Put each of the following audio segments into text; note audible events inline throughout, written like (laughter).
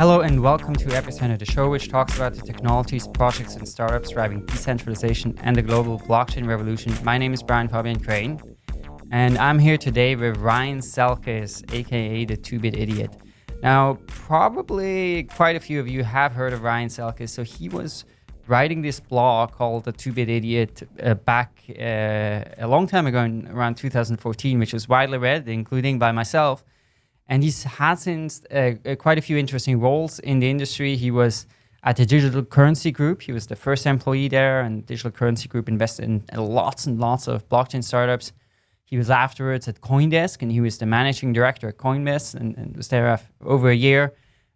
Hello and welcome to Epicenter, the show which talks about the technologies, projects, and startups driving decentralization and the global blockchain revolution. My name is Brian Fabian Crain and I'm here today with Ryan Selkis, aka the Two-Bit Idiot. Now, probably quite a few of you have heard of Ryan Selkis. So he was writing this blog called The Two-Bit Idiot uh, back uh, a long time ago, in around 2014, which was widely read, including by myself. And he's had since uh, uh, quite a few interesting roles in the industry. He was at the Digital Currency Group. He was the first employee there, and Digital Currency Group invested in lots and lots of blockchain startups. He was afterwards at Coindesk, and he was the managing director at Coindesk, and, and was there for over a year.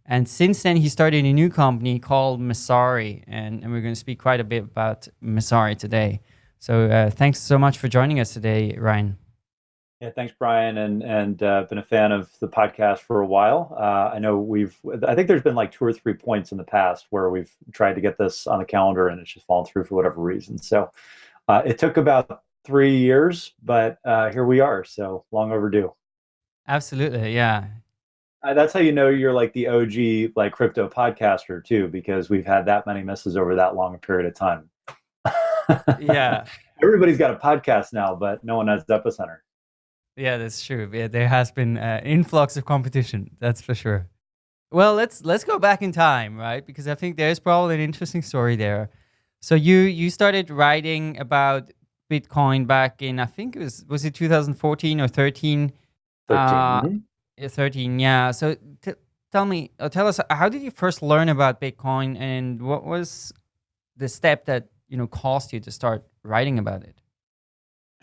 And since then, he started a new company called Messari, and, and we're going to speak quite a bit about Messari today. So uh, thanks so much for joining us today, Ryan. Yeah, thanks, Brian, and and uh, been a fan of the podcast for a while. Uh, I know we've, I think there's been like two or three points in the past where we've tried to get this on the calendar and it's just fallen through for whatever reason. So uh, it took about three years, but uh, here we are. So long overdue. Absolutely, yeah. Uh, that's how you know you're like the OG like crypto podcaster too, because we've had that many misses over that long a period of time. (laughs) yeah. Everybody's got a podcast now, but no one has Epicenter. Yeah, that's true. Yeah, there has been uh, influx of competition. That's for sure. Well, let's let's go back in time, right? Because I think there's probably an interesting story there. So you you started writing about Bitcoin back in I think it was was it 2014 or 13? 13. Uh, mm -hmm. 13, yeah. So tell me, uh, tell us, how did you first learn about Bitcoin, and what was the step that you know caused you to start writing about it?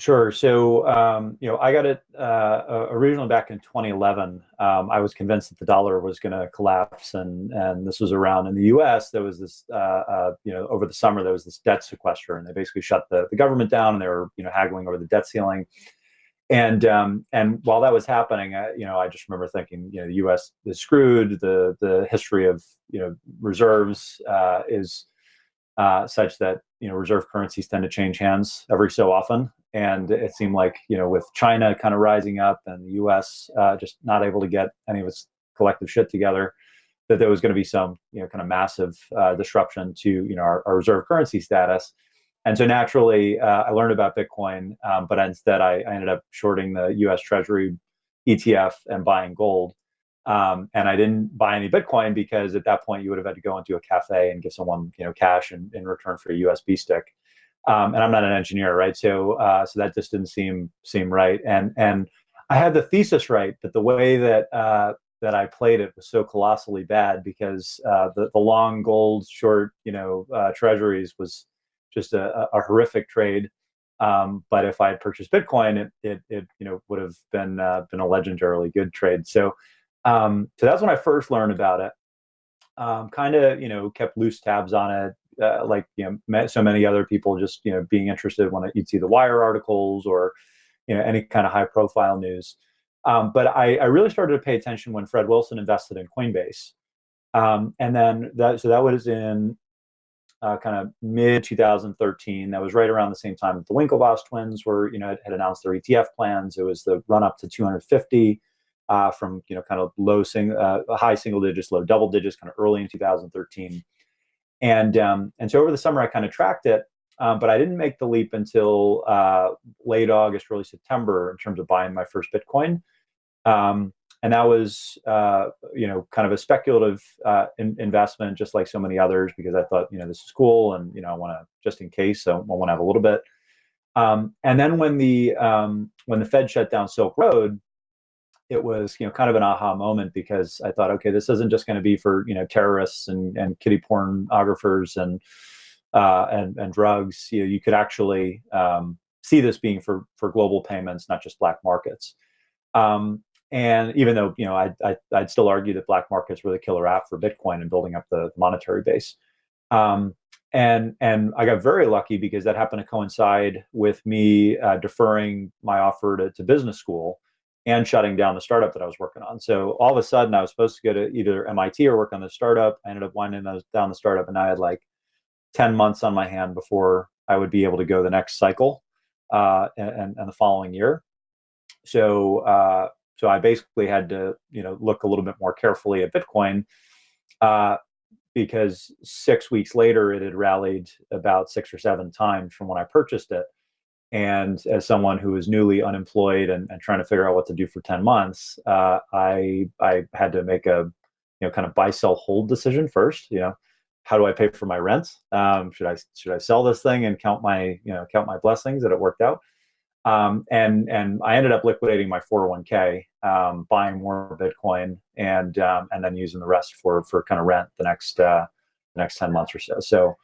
Sure. So, um, you know, I got it uh, originally back in 2011. Um, I was convinced that the dollar was going to collapse, and and this was around in the U.S. There was this, uh, uh, you know, over the summer there was this debt sequester, and they basically shut the, the government down, and they were, you know, haggling over the debt ceiling. And um, and while that was happening, I, you know, I just remember thinking, you know, the U.S. is screwed. The the history of you know reserves uh, is uh, such that you know reserve currencies tend to change hands every so often, and it seemed like you know with China kind of rising up and the U.S. Uh, just not able to get any of its collective shit together, that there was going to be some you know kind of massive uh, disruption to you know our, our, reserve currency status. And so naturally, uh, I learned about Bitcoin, um, but instead I, I, ended up shorting the U.S. Treasury ETF and buying gold. Um, and I didn't buy any Bitcoin because at that point you would have had to go into a cafe and give someone you know cash in, in return for a USB stick um, and I'm not an engineer, right? So uh, so that just didn't seem seem right. And and I had the thesis right, but the way that uh, that I played it was so colossally bad because uh, the the long gold short you know uh, treasuries was just a, a horrific trade. Um, but if I had purchased Bitcoin, it it, it you know would have been uh, been a legendarily good trade. So um, so that's when I first learned about it. Um, kind of you know kept loose tabs on it uh, like you know met so many other people just you know being interested when you'd see the wire articles or you know any kind of high profile news. Um, but I, I, really started to pay attention when fred wilson invested in coinbase. Um, and then that so that was in uh, kind of mid 2013 that was right around the same time that the winklevoss twins were you know had announced their etf plans. It was the run up to 250 uh, from you know kind of low sing, uh, high single digits, low double digits, kind of early in 2013. And um, and so over the summer, I kind of tracked it, um, but I didn't make the leap until uh, late August, early September in terms of buying my first Bitcoin. Um, and that was, uh, you know, kind of a speculative uh, in investment, just like so many others, because I thought, you know, this is cool, and you know, I want to just in case, so I want to have a little bit. Um, and then when the um, when the Fed shut down Silk Road, it was you know kind of an aha moment because I thought, okay, this isn't just going to be for you know terrorists and and kitty pornographers and uh, and and drugs. You know, you could actually um, see this being for for global payments, not just black markets. Um, and even though you know I, I would still argue that black markets were the killer app for Bitcoin and building up the monetary base. Um, and and I got very lucky because that happened to coincide with me uh, deferring my offer to, to business school and shutting down the startup that I was working on. So all of a sudden, I was supposed to go to either MIT or work on the startup. I ended up winding down the startup, and I had like 10 months on my hand before I would be able to go the next cycle uh, and, and the following year. So uh, so I basically had to you know look a little bit more carefully at Bitcoin. uh, because six weeks later it had rallied about six or seven times from when I purchased it. And as someone who was newly unemployed and, and trying to figure out what to do for 10 months, uh, I, I had to make a, you know, kind of buy, sell, hold decision first, you know, how do I pay for my rent? Um, should I, should I sell this thing and count my, you know, count my blessings that it worked out? Um, and and I ended up liquidating my 401k, um, buying more Bitcoin, and um, and then using the rest for for kind of rent the next uh, the next 10 months or so. So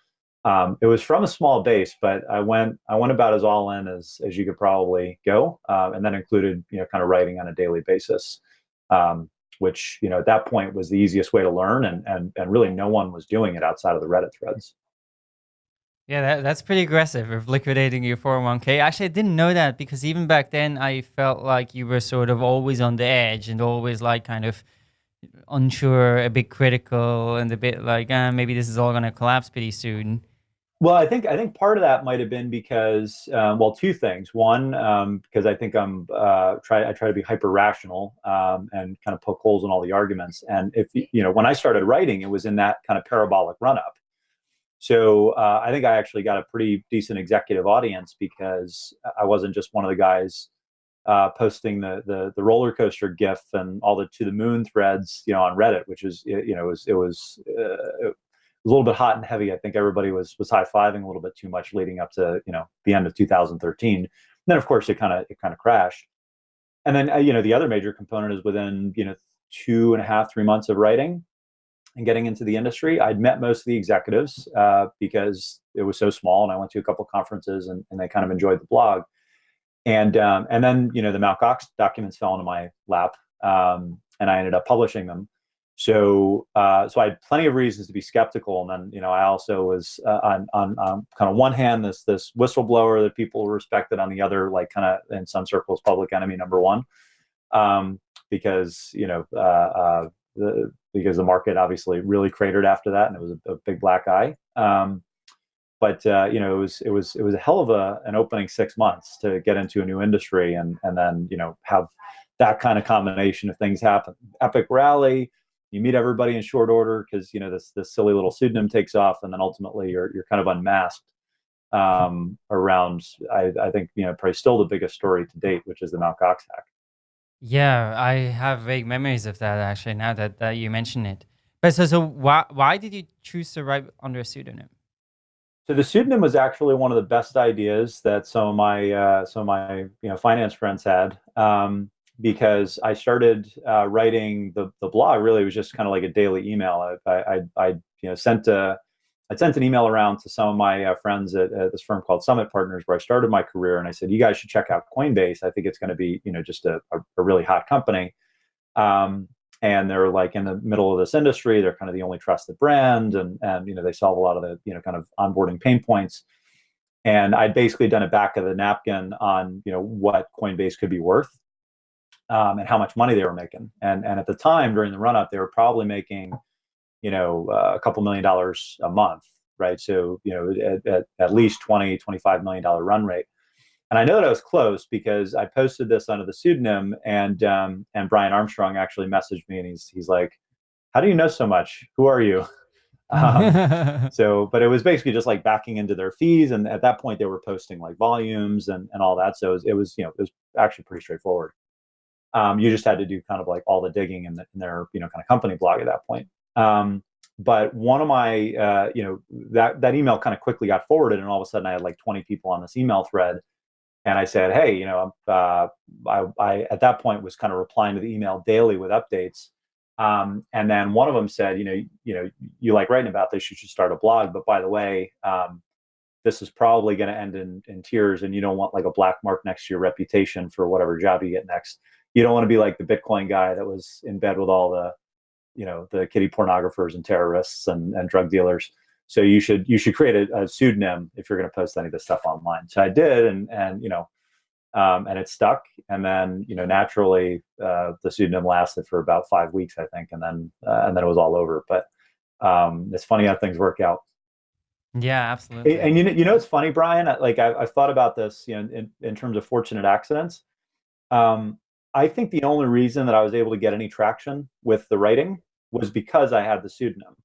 um, it was from a small base, but I went I went about as all in as as you could probably go, uh, and then included you know kind of writing on a daily basis, um, which you know at that point was the easiest way to learn, and and and really no one was doing it outside of the Reddit threads. Yeah, that, that's pretty aggressive of liquidating your 401k. Actually, I didn't know that because even back then I felt like you were sort of always on the edge and always like kind of unsure, a bit critical and a bit like, uh, maybe this is all going to collapse pretty soon. Well, I think I think part of that might have been because um, well, two things. One, um, because I think I'm uh, try I try to be hyper rational um, and kind of poke holes in all the arguments. And if you know, when I started writing, it was in that kind of parabolic run up. So uh, I think I actually got a pretty decent executive audience because I wasn't just one of the guys uh, posting the, the, the roller coaster GIF and all the to the moon threads, you know, on Reddit, which is you know it was it was, uh, it was a little bit hot and heavy. I think everybody was was high fiving a little bit too much leading up to you know the end of 2013. And then of course it kind of it kind of crashed. And then uh, you know the other major component is within you know two and a half three months of writing and getting into the industry. I'd met most of the executives uh, because it was so small, and I went to a couple conferences, and, and they kind of enjoyed the blog. And um, and then you know the Mt. Gox documents fell into my lap, um, and I ended up publishing them. So uh, so I had plenty of reasons to be skeptical, and then you know I also was uh, on, on on kind of one hand this this whistleblower that people respected, on the other like kind of in some circles public enemy number one, um, because you know uh, uh, the because the market obviously really cratered after that, and it was a, a big black eye. Um, but uh, you know, it was it was it was a hell of a an opening six months to get into a new industry, and and then you know have that kind of combination of things happen. Epic rally, you meet everybody in short order because you know this this silly little pseudonym takes off, and then ultimately you're you're kind of unmasked um, around. I, I think you know probably still the biggest story to date, which is the Mt. Gox hack. Yeah, I have vague memories of that actually. Now that, that you mention it, but so so why why did you choose to write under a pseudonym? So the pseudonym was actually one of the best ideas that some of my uh, some of my you know finance friends had um, because I started uh, writing the the blog. Really, it was just kind of like a daily email. I I, I you know sent a I sent an email around to some of my uh, friends at, at, this firm called Summit Partners, where I started my career, and I said, "You guys should check out Coinbase. I think it's going to be, you know, just a, a, a really hot company." Um, and they're like in the middle of this industry. They're kind of the only trusted brand, and and you know they solve a lot of the you know kind of onboarding pain points. And I'd basically done a back of the napkin on you know what Coinbase could be worth, um, and how much money they were making. And and at the time during the run up, they were probably making you know, uh, a couple million dollars a month, right? So, you know, at, at, at least 20, 25 million dollar run rate. And I know that I was close because I posted this under the pseudonym and um, and Brian Armstrong actually messaged me and he's he's like, how do you know so much? Who are you? (laughs) Um, so, but it was basically just like backing into their fees. And at that point they were posting like volumes and, and all that. So it was, it was, you know, it was actually pretty straightforward. Um, you just had to do kind of like all the digging in, the, in their, you know, kind of company blog at that point. Um, but one of my, uh, you know, that that email kind of quickly got forwarded, and all of a sudden I had like 20 people on this email thread, and I said, hey, you know, uh, I, I at that point was kind of replying to the email daily with updates. Um, and then one of them said, you know, you know, you like writing about this, you should start a blog. But by the way, um, this is probably going to end in, in tears, and you don't want like a black mark next to your reputation for whatever job you get next. You don't want to be like the Bitcoin guy that was in bed with all the you know the kitty pornographers and terrorists and, and drug dealers so you should you should create a, a pseudonym if you're going to post any of this stuff online. So i did and and you know um, and it stuck. And then you know naturally uh, the pseudonym lasted for about five weeks i think and then uh, and then it was all over. But um, it's funny how things work out. Yeah absolutely. and, and you know you know it's funny brian? Like I, have thought about this you know in, in terms of fortunate accidents. Um, i think the only reason that i was able to get any traction with the writing was because I had the pseudonym.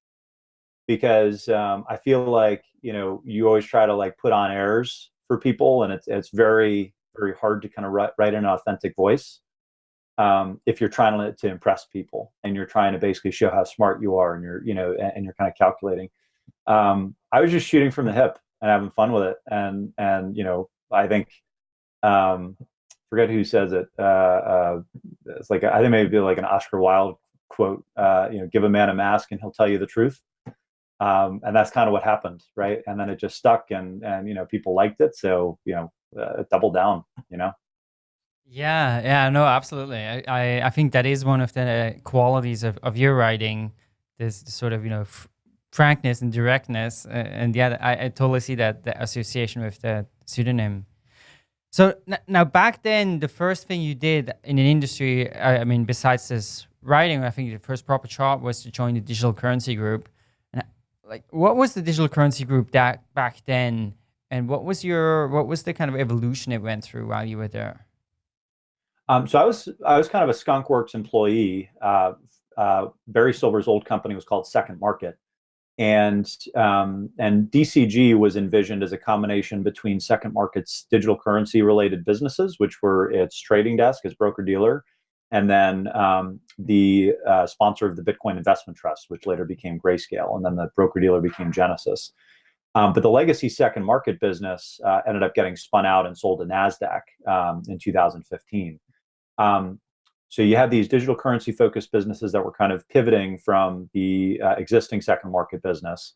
Because um, I feel like you know you always try to like put on airs for people, and it's it's very very hard to kind of write, write an authentic voice um, if you're trying to, to impress people and you're trying to basically show how smart you are and you're you know and, and you're kind of calculating. Um, I was just shooting from the hip and having fun with it, and and you know I think um, forget who says it. Uh, uh, it's like I think maybe like an Oscar Wilde quote. Uh, you know, give a man a mask and he'll tell you the truth. Um, and that's kind of what happened, right? And then it just stuck, and and you know people liked it, so you know uh, double down, you know. Yeah, yeah, no, absolutely. I, I, I think that is one of the qualities of, of your writing, this sort of, you know, frankness and directness. Uh, and yeah, I, I totally see that, the association with the pseudonym. So now back then, the first thing you did in an industry, I, I mean, besides this writing, I think the first proper job was to join the digital currency group. Like, what was the digital currency group that back then? And what was your, what was the kind of evolution it went through while you were there? Um, so I was I was kind of a skunkworks employee. Uh, uh, Barry Silbert's old company was called Second Market, and um, and DCG was envisioned as a combination between Second Market's digital currency related businesses, which were its trading desk as broker dealer, and then um, the uh, sponsor of the Bitcoin Investment Trust, which later became Grayscale, and then the broker dealer became Genesis. Um, but the legacy second market business uh, ended up getting spun out and sold to NASDAQ um, in 2015. Um, so you have these digital currency focused businesses that were kind of pivoting from the uh, existing second market business.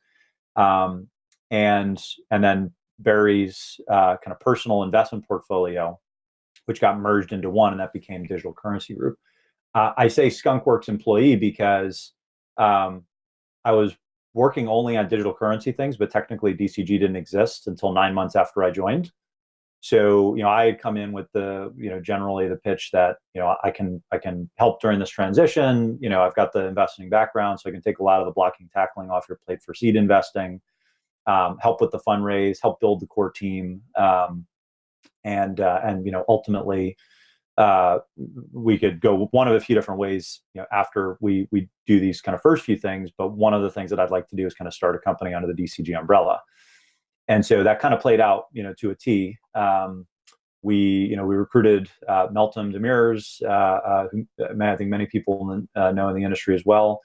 Um, and, and then Barry's uh, kind of personal investment portfolio, which got merged into one and that became Digital Currency Group. Uh, I say Skunkworks employee because um, I was working only on digital currency things, but technically DCG didn't exist until nine months after I joined. So, you know, I had come in with the, you know, generally the pitch that, you know, I can I can help during this transition. You know, I've got the investing background, so I can take a lot of the blocking tackling off your plate for seed investing, um, help with the fundraise, help build the core team, um, and uh, and you know, ultimately, uh, we could go one of a few different ways. You know, after we we do these kind of first few things, but one of the things that I'd like to do is kind of start a company under the DCG umbrella and so that kind of played out, you know, to a T. Um, we, you know, we recruited uh, Meltem Demirors, uh, uh, who uh, I think many people uh, know in the industry as well,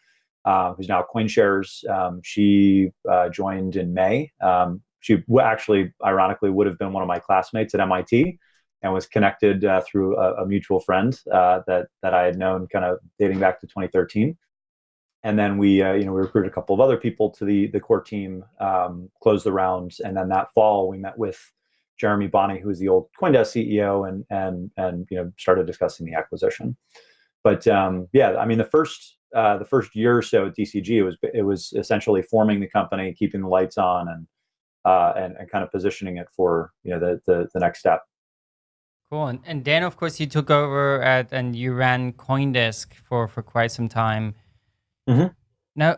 uh, who's now CoinShares. Um, she joined in May. Um, she actually, ironically, would have been one of my classmates at MIT, and was connected through a, a, mutual friend that that I had known, kind of dating back to 2013 and then we uh, you know we recruited a couple of other people to the the core team um, closed the rounds and then that fall we met with jeremy bonney who was the old coindesk ceo and and and you know started discussing the acquisition. But um, yeah i mean the first uh, the first year or so at dcg it was it was essentially forming the company keeping the lights on and uh, and, and kind of positioning it for you know the the, the next step Cool. And, and then, of course, you took over at and you ran CoinDesk for, for quite some time. Mm-hmm. Now,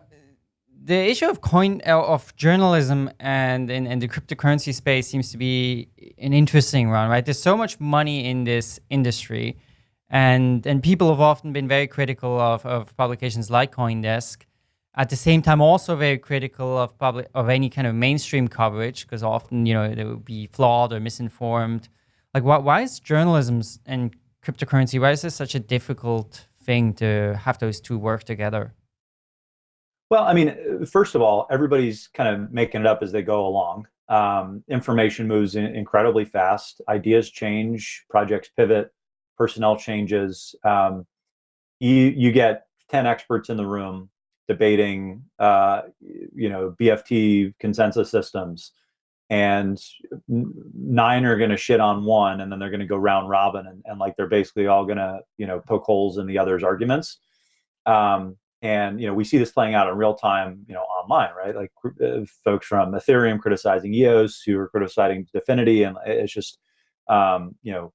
the issue of coin uh, of journalism and in, in the cryptocurrency space seems to be an interesting one, right? There's so much money in this industry, and and people have often been very critical of, of publications like CoinDesk. At the same time, also very critical of public of any kind of mainstream coverage because often you know they would be flawed or misinformed. Like, why why is journalism and cryptocurrency? Why is this such a difficult thing to have those two work together? Well, I mean, first of all, everybody's kind of making it up as they go along. Um, information moves in incredibly fast. Ideas change, projects pivot, personnel changes. Um, you you get ten experts in the room debating, uh, you know, BFT consensus systems, and nine are going to shit on one, and then they're going to go round robin, and, and like they're basically all going to you know poke holes in the other's arguments. Um, and you know we see this playing out in real time you know online right like uh, folks from ethereum criticizing eos who are criticizing Dfinity and it's just um, you know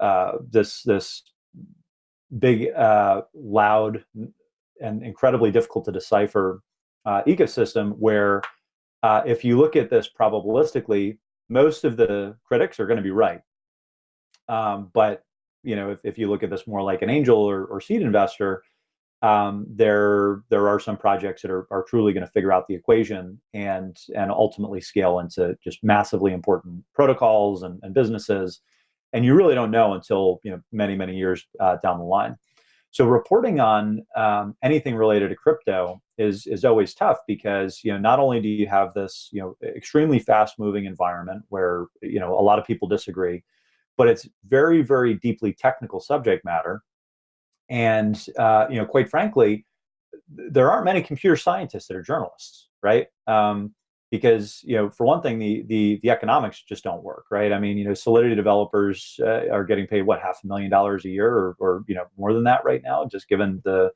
uh, this this big uh, loud and incredibly difficult to decipher uh, ecosystem where uh, if you look at this probabilistically most of the critics are going to be right. Um, but you know if, if you look at this more like an angel or, or seed investor um, there there are some projects that are, are truly going to figure out the equation and and ultimately scale into just massively important protocols and, and businesses. And you really don't know until you know many many years uh, down the line so reporting on um, anything related to crypto is is always tough because you know not only do you have this you know extremely fast moving environment where you know a lot of people disagree but it's very very deeply technical subject matter and uh, you know, quite frankly, there aren't many computer scientists that are journalists, right? Um, because you know, for one thing, the the the economics just don't work, right? I mean, you know, Solidity developers uh, are getting paid what half a million dollars a year, or, or you know, more than that right now, just given the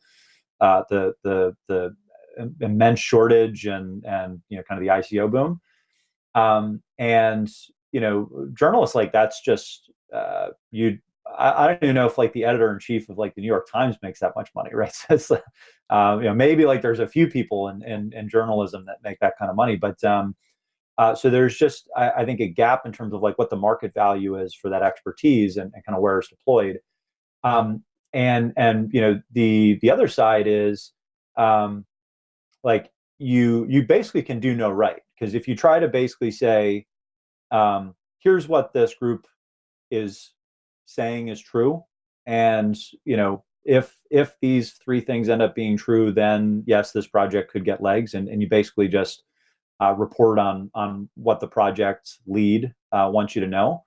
uh, the the the immense shortage and and you know, kind of the ICO boom. Um, and you know, journalists like that's just uh, you I, I, don't even know if like the editor in chief of like the New York Times makes that much money, (laughs) right? So um, you know, maybe like there's a few people in, in, in journalism that make that kind of money, but um, uh, so there's just I, I, think a gap in terms of like what the market value is for that expertise and, and kind of where it's deployed. Um, and and you know the the other side is um, like you you basically can do no right because if you try to basically say um, here's what this group is saying is true. And you know if if these three things end up being true then yes this project could get legs. And, and you basically just uh, report on on what the project lead uh, wants you to know.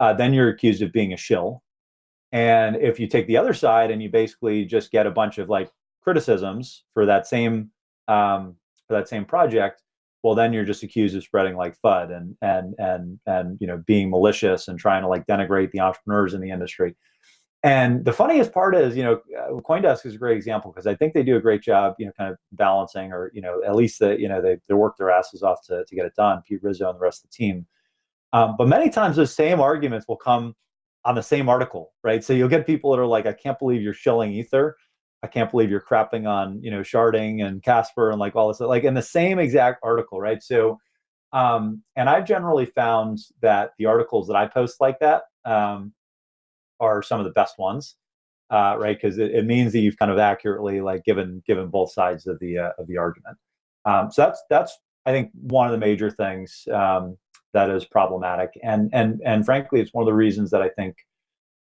Uh, then you're accused of being a shill. And if you take the other side and you basically just get a bunch of like criticisms for that same um, for that same project well then you're just accused of spreading like FUD and and and and you know being malicious and trying to like denigrate the entrepreneurs in the industry. And the funniest part is, you know, uh, CoinDesk is a great example because I think they do a great job, you know, kind of balancing or, you know, at least the, you know, they, they work their asses off to, to get it done, Pete Rizzo and the rest of the team. Um, but many times those same arguments will come on the same article, right? So you'll get people that are like, I can't believe you're shilling Ether. I can't believe you're crapping on, you know, sharding and Casper and like all this, like in the same exact article, right? So, um, and I've generally found that the articles that I post like that um, are some of the best ones, uh, right? Because it, it, means that you've kind of accurately like given given both sides of the uh, of the argument. Um, so that's that's I think one of the major things um, that is problematic, and and and frankly, it's one of the reasons that I think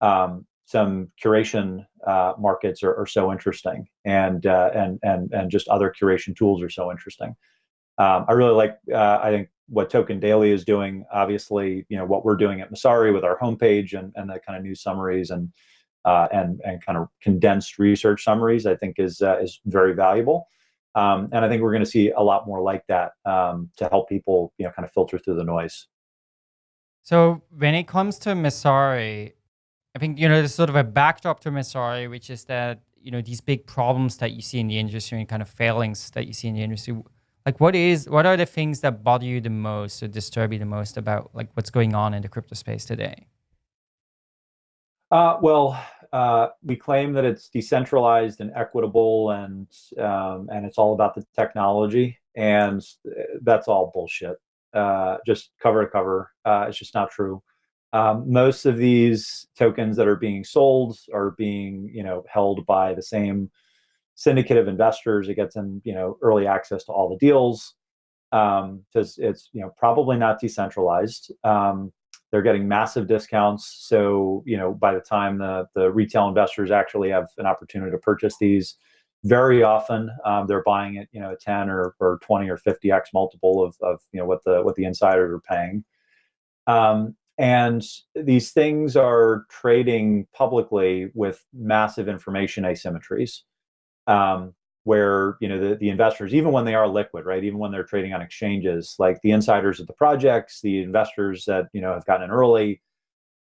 um, some curation uh, markets are, are, so interesting, and uh, and and and just other curation tools are so interesting. Um, I really like. Uh, I think what Token Daily is doing. Obviously, you know what we're doing at Messari with our homepage and and the kind of news summaries and uh, and and kind of condensed research summaries. I think is uh, is very valuable. Um, and I think we're going to see a lot more like that um, to help people, you know, kind of filter through the noise. So when it comes to Messari, I think, you know, there's sort of a backdrop to Messari, which is that, you know, these big problems that you see in the industry and kind of failings that you see in the industry. Like what is, what are the things that bother you the most or disturb you the most about like what's going on in the crypto space today? Uh, well, uh, we claim that it's decentralized and equitable and um, and it's all about the technology and uh, that's all bullshit. Uh, just cover to cover. Uh, it's just not true. Um, most of these tokens that are being sold are being, you know, held by the same syndicate of investors. It gets them, you know, early access to all the deals because um, it's, you know, probably not decentralized. Um, they're getting massive discounts. So, you know, by the time the, the retail investors actually have an opportunity to purchase these, very often um, they're buying it, you know, 10 or, or 20 or 50x multiple of, of, you know, what the, what the insiders are paying. Um, and these things are trading publicly with massive information asymmetries, um, where you know the, the investors, even when they are liquid, right, even when they're trading on exchanges, like the insiders of the projects, the investors that you know have gotten in early,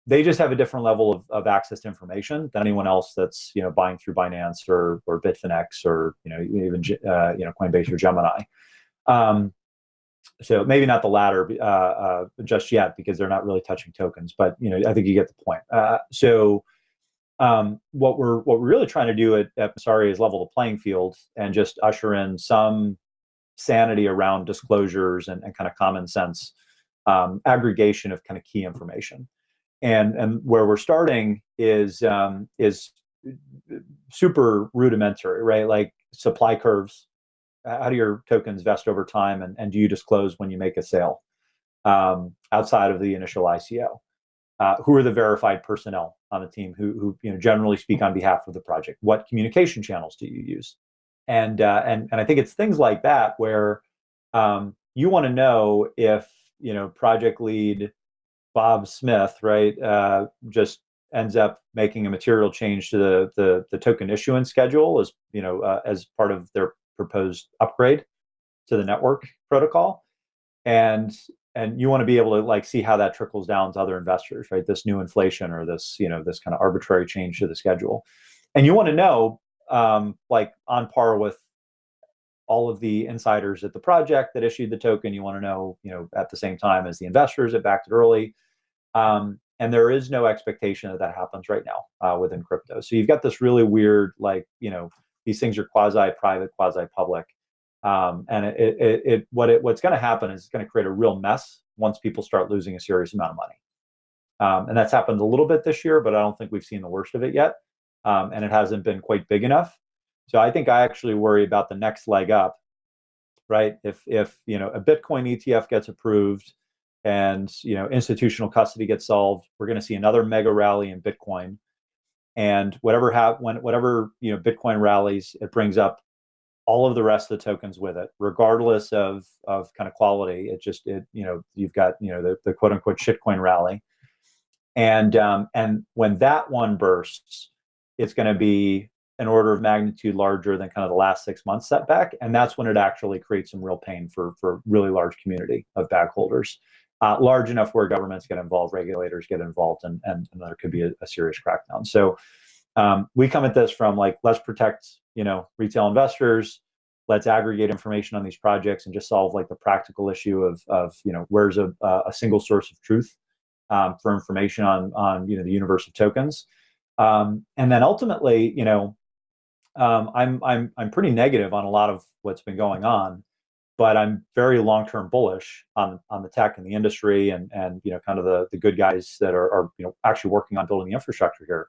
they just have a different level of, of access to information than anyone else that's you know buying through Binance or or Bitfinex or you know even uh, you know Coinbase or Gemini. Um, so maybe not the latter uh, uh, just yet because they're not really touching tokens, but you know I think you get the point. Uh, so um, what we're what we're really trying to do at, at is level the playing field and just usher in some sanity around disclosures and, and kind of common sense um, aggregation of kind of key information. And and where we're starting is um, is super rudimentary, right? Like supply curves. How do your tokens vest over time, and, and do you disclose when you make a sale um, outside of the initial ICO? Uh, who are the verified personnel on the team who, who you know generally speak on behalf of the project? What communication channels do you use? And uh, and and I think it's things like that where um, you want to know if you know project lead Bob Smith, right, uh, just ends up making a material change to the the, the token issuance schedule as you know uh, as part of their proposed upgrade to the network protocol, and and you want to be able to like see how that trickles down to other investors, right? This new inflation or this you know this kind of arbitrary change to the schedule, and you want to know um, like on par with all of the insiders at the project that issued the token. You want to know you know at the same time as the investors that backed it early. Um, and there is no expectation that that happens right now uh, within crypto. So you've got this really weird, like you know, these things are quasi-private, quasi-public, um, and it, it, it, what it what's going to happen is it's going to create a real mess once people start losing a serious amount of money. Um, and that's happened a little bit this year, but I don't think we've seen the worst of it yet, um, and it hasn't been quite big enough. So I think I actually worry about the next leg up, right? If if you know a Bitcoin ETF gets approved and you know institutional custody gets solved, we're going to see another mega rally in Bitcoin. And whatever when whatever you know Bitcoin rallies, it brings up all of the rest of the tokens with it, regardless of of kind of quality. It just it you know you've got you know the, the quote unquote shitcoin rally, and um, and when that one bursts, it's going to be an order of magnitude larger than kind of the last six months setback, and that's when it actually creates some real pain for for really large community of bag holders uh, large enough where governments get involved, regulators get involved, and, and, and there could be a, a serious crackdown. So um, we come at this from like, let's protect, you know, retail investors, let's aggregate information on these projects and just solve like the practical issue of, of you know, where's a, a single source of truth um, for information on, on, you know, the universe of tokens. Um, and then ultimately, you know, um, I'm, I'm, I'm pretty negative on a lot of what's been going on but I'm very long-term bullish on on the tech and the industry and and you know kind of the the good guys that are, are you know actually working on building the infrastructure here.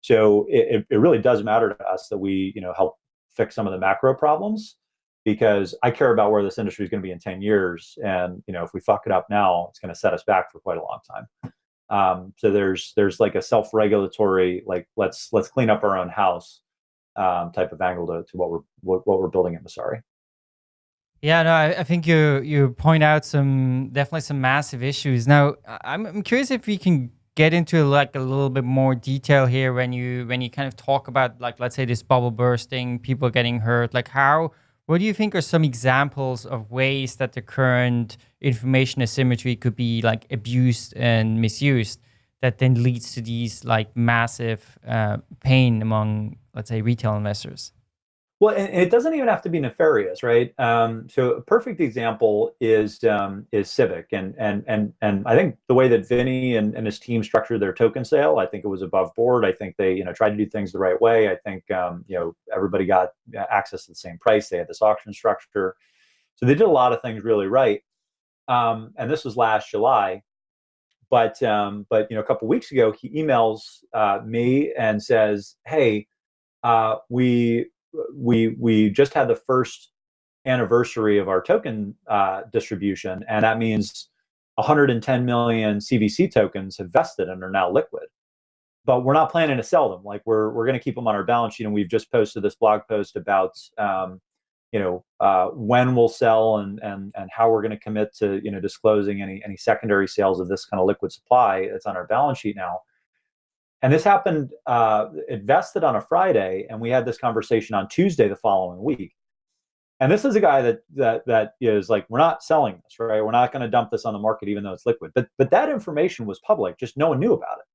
So it, it really does matter to us that we you know help fix some of the macro problems because I care about where this industry is going to be in 10 years. And you know if we fuck it up now, it's going to set us back for quite a long time. Um, so there's there's like a self-regulatory like let's let's clean up our own house um, type of angle to, to what we're what, what we're building at Messari. Yeah, no, I, I, think you you point out some definitely some massive issues. Now, I'm I'm curious if we can get into like a little bit more detail here when you when you kind of talk about like let's say this bubble bursting, people getting hurt. Like how what do you think are some examples of ways that the current information asymmetry could be like abused and misused that then leads to these like massive uh, pain among let's say retail investors? Well, and it doesn't even have to be nefarious, right? Um, so a perfect example is um, is Civic, and and and and I think the way that Vinny and, and his team structured their token sale, I think it was above board. I think they you know tried to do things the right way. I think um, you know everybody got access to the same price. They had this auction structure, so they did a lot of things really right. Um, and this was last July, but um, but you know a couple weeks ago he emails uh, me and says, "Hey, uh, we we we just had the first anniversary of our token uh, distribution, and that means 110 million CVC tokens have vested and are now liquid. But we're not planning to sell them. Like we're we're going to keep them on our balance sheet, and we've just posted this blog post about um, you know uh, when we'll sell and and and how we're going to commit to you know disclosing any any secondary sales of this kind of liquid supply that's on our balance sheet now. And this happened, uh, it vested on a Friday, and we had this conversation on Tuesday the following week. And this is a guy that that that is like, we're not selling this, right? We're not going to dump this on the market, even though it's liquid. But but that information was public, just no one knew about it.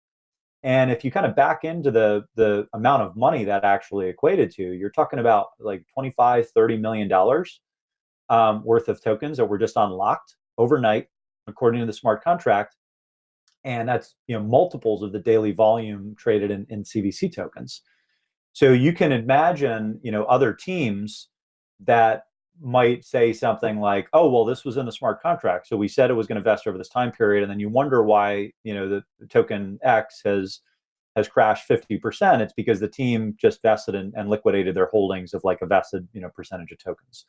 And if you kind of back into the the amount of money that actually equated to, you're talking about like 25, 30 million dollars um, worth of tokens that were just unlocked overnight, according to the smart contract, and that's you know multiples of the daily volume traded in, in CVC tokens. So you can imagine you know other teams that might say something like, "Oh, well, this was in the smart contract, so we said it was going to vest over this time period," and then you wonder why you know the, the token X has has crashed 50%, it's because the team just vested and, and liquidated their holdings of like a vested, you know, percentage of tokens.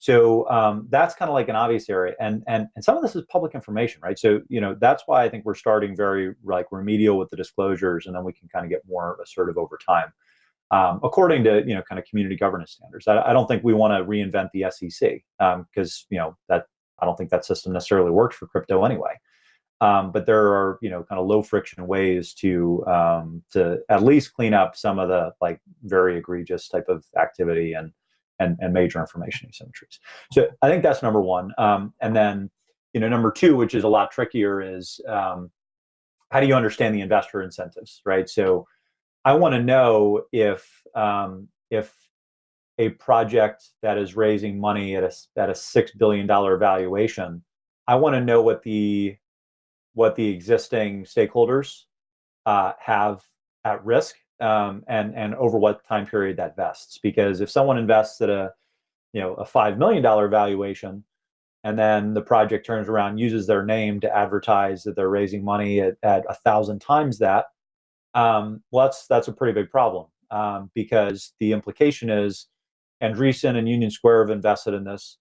So um, that's kind of like an obvious area, and and and some of this is public information, right? So you know that's why I think we're starting very like remedial with the disclosures, and then we can kind of get more assertive over time, um, according to you know kind of community governance standards. I, I don't think we want to reinvent the SEC because um, you know that I don't think that system necessarily works for crypto anyway. Um, but there are you know kind of low friction ways to um, to at least clean up some of the like very egregious type of activity and and, and major information asymmetries. So I think that's number one. Um, and then, you know, number two, which is a lot trickier, is um, how do you understand the investor incentives, right? So I want to know if um, if a project that is raising money at a at a six billion dollar valuation, I want to know what the what the existing stakeholders uh, have at risk um, and and over what time period that vests. Because if someone invests at a you know a five million dollar valuation, and then the project turns around uses their name to advertise that they're raising money at, a thousand times that, um, well, that's that's a pretty big problem um, because the implication is Andreessen and Union Square have invested in this.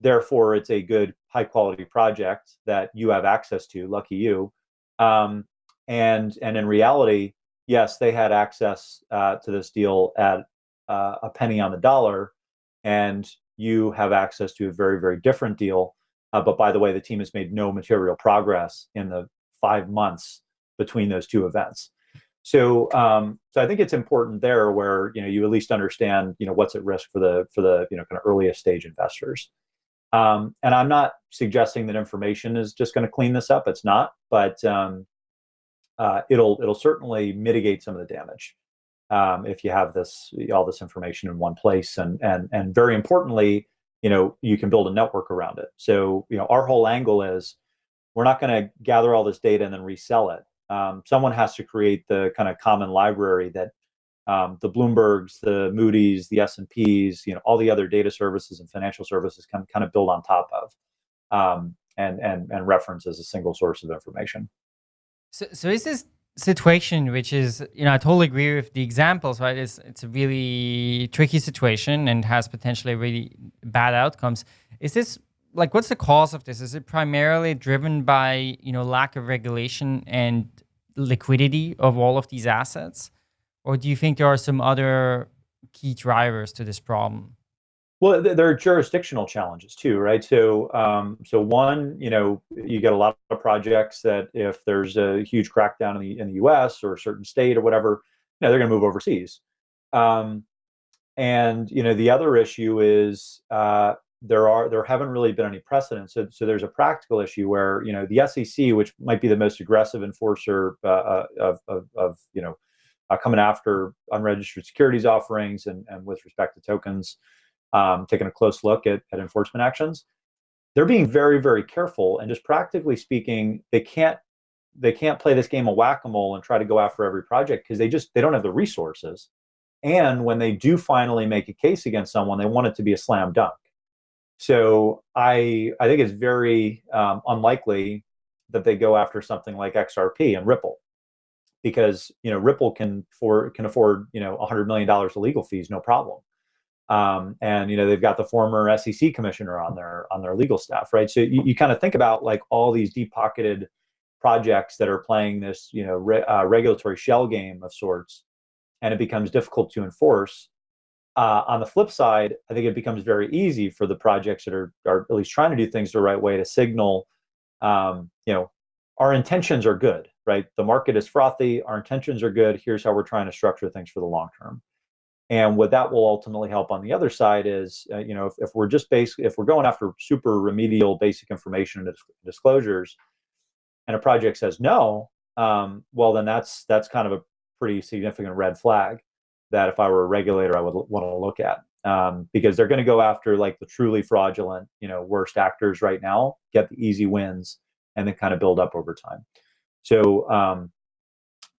Therefore, it's a good, high quality project that you have access to. Lucky you. Um, and and in reality, yes, they had access uh, to this deal at uh, a penny on the dollar, and you have access to a very, very different deal. Uh, but by the way, the team has made no material progress in the five months between those two events. So, um, so I think it's important there where you know you at least understand you know what's at risk for the for the you know kind of earliest stage investors. Um, and I'm not suggesting that information is just going to clean this up. It's not, but um, uh, it'll it'll certainly mitigate some of the damage um, if you have this all this information in one place. And and and very importantly you know you can build a network around it. So you know our whole angle is we're not going to gather all this data and then resell it. Um, someone has to create the kind of common library that um, the bloombergs the moody's the s&ps you know all the other data services and financial services can kind of build on top of um, and and and reference as a single source of information so, so is this situation, which is, you know, I totally agree with the examples, right? It's, it's a really tricky situation and has potentially really bad outcomes. Is this, like, what's the cause of this? Is it primarily driven by, you know, lack of regulation and liquidity of all of these assets? Or do you think there are some other key drivers to this problem? Well, there are jurisdictional challenges too, right? So, um, so one, you know, you get a lot of projects that if there's a huge crackdown in the in the U.S. or a certain state or whatever, you know, they're going to move overseas. Um, and you know, the other issue is uh, there are there haven't really been any precedents. So, so there's a practical issue where you know the SEC, which might be the most aggressive enforcer uh, uh of, of, of you know uh, coming after unregistered securities offerings and and with respect to tokens um, taking a close look at, at enforcement actions, they're being very, very careful. And just practically speaking, they can't they can't play this game of whack-a-mole and try to go after every project because they just they don't have the resources. And when they do finally make a case against someone, they want it to be a slam dunk. So I I think it's very um, unlikely that they go after something like XRP and Ripple because you know Ripple can for can afford you know 100 million dollars of legal fees no problem um, and you know they've got the former SEC commissioner on their on their legal staff, right? So you, you kind of think about like all these deep pocketed projects that are playing this you know re, uh, regulatory shell game of sorts, and it becomes difficult to enforce. Uh, on the flip side, I think it becomes very easy for the projects that are are at least trying to do things the right way to signal, um, you know, our intentions are good, right? The market is frothy, our intentions are good. Here's how we're trying to structure things for the long term. And what that will ultimately help on the other side is, uh, you know, if, if we're just basically, if we're going after super remedial basic information and disclosures, and a project says no, um, well, then that's that's kind of a pretty significant red flag that if I were a regulator, I would want to look at um, because they're going to go after like the truly fraudulent, you know, worst actors right now, get the easy wins, and then kind of build up over time. So, um,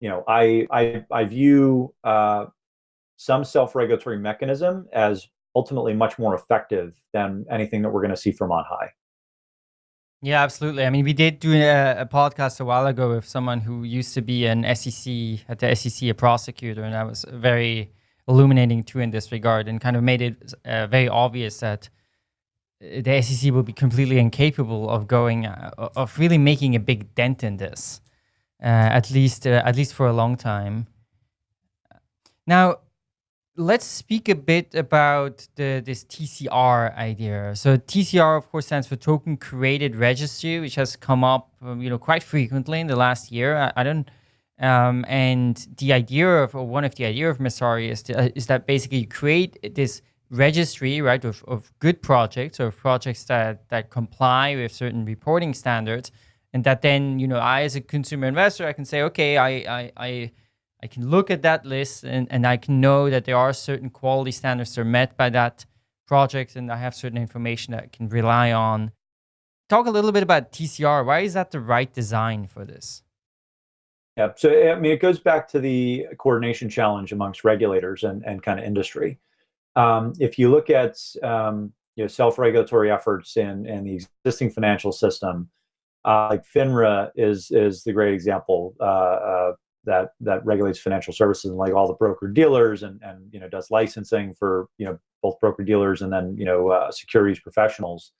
you know, I I, I view uh, some self-regulatory mechanism as ultimately much more effective than anything that we're going to see from on high. Yeah, absolutely. I mean, we did do a, a, podcast a while ago with someone who used to be an SEC at the SEC, a prosecutor, and that was very illuminating too in this regard, and kind of made it uh, very obvious that the SEC will be completely incapable of going uh, of really making a big dent in this, uh, at least uh, at least for a long time. Now, let's speak a bit about the, this TCR idea. So TCR, of course, stands for Token Curated Registry, which has come up, um, you know, quite frequently in the last year. I, I don't, um, and the idea of, or one of the idea of Messari is, to, uh, is that basically you create this registry, right, of, of good projects or projects that, that comply with certain reporting standards. And that then, you know, I as a consumer investor, I can say, okay, I, I, I I can look at that list and, and I can know that there are certain quality standards that are met by that project and I have certain information that I can rely on. Talk a little bit about TCR. Why is that the right design for this? Yeah, so I mean, it goes back to the coordination challenge amongst regulators and, and kind of industry. Um, if you look at um, you know self-regulatory efforts in, in the existing financial system, uh, like FINRA is is the great example. Uh, uh, that that regulates financial services and like all the broker dealers and and you know does licensing for you know both broker dealers and then you know uh, securities professionals.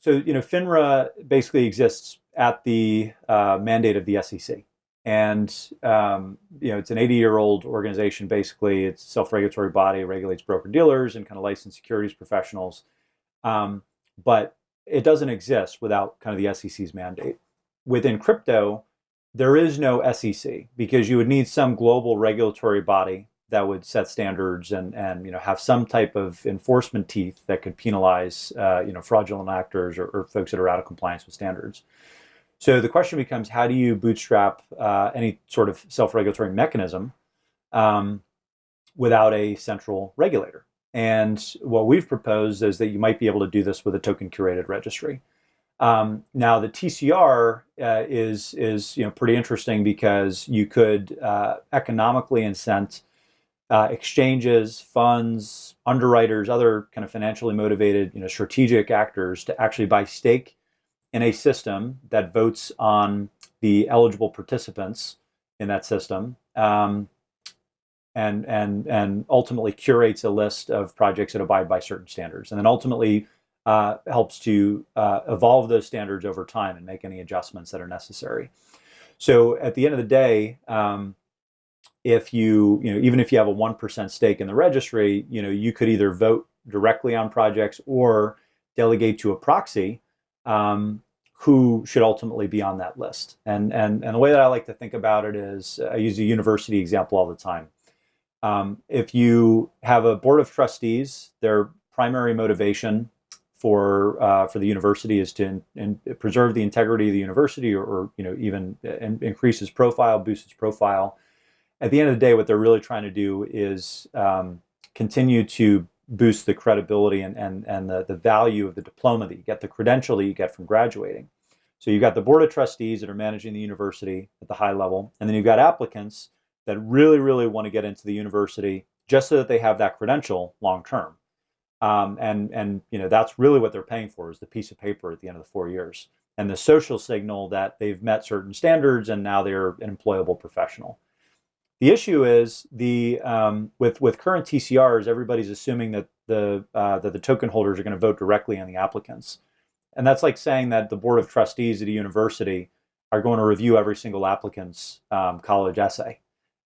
So you know FINRA basically exists at the uh, mandate of the SEC, and um, you know it's an 80 year old organization. Basically, it's a self regulatory body, regulates broker dealers and kind of licensed securities professionals, um, but it doesn't exist without kind of the SEC's mandate. Within crypto, there is no SEC because you would need some global regulatory body that would set standards and and you know have some type of enforcement teeth that could penalize uh, you know fraudulent actors or, or, folks that are out of compliance with standards. So the question becomes, how do you bootstrap uh, any sort of self-regulatory mechanism um, without a central regulator? And what we've proposed is that you might be able to do this with a token curated registry. Um, now the TCR uh, is is you know pretty interesting because you could uh, economically incent uh, exchanges, funds, underwriters, other kind of financially motivated you know strategic actors to actually buy stake in a system that votes on the eligible participants in that system. Um, and, and, and ultimately curates a list of projects that abide by certain standards. And then ultimately uh, helps to uh, evolve those standards over time and make any adjustments that are necessary. So at the end of the day, um, if you, you know, even if you have a 1% stake in the registry, you know, you could either vote directly on projects or delegate to a proxy um, who should ultimately be on that list. And, and, and the way that I like to think about it is I use a university example all the time. Um, if you have a board of trustees, their primary motivation for uh, for the university is to in, in preserve the integrity of the university, or, or you know even in, increase its profile, boost its profile. At the end of the day, what they're really trying to do is um, continue to boost the credibility and, and, and the, the value of the diploma that you get, the credential that you get from graduating. So you've got the board of trustees that are managing the university at the high level, and then you've got applicants that really, really want to get into the university just so that they have that credential long term. Um, and and you know that's really what they're paying for is the piece of paper at the end of the four years and the social signal that they've met certain standards and now they're an employable professional. The issue is the um, with with current TCRs, everybody's assuming that the uh, that the token holders are going to vote directly on the applicants, and that's like saying that the board of trustees at a university are going to review every single applicant's um, college essay.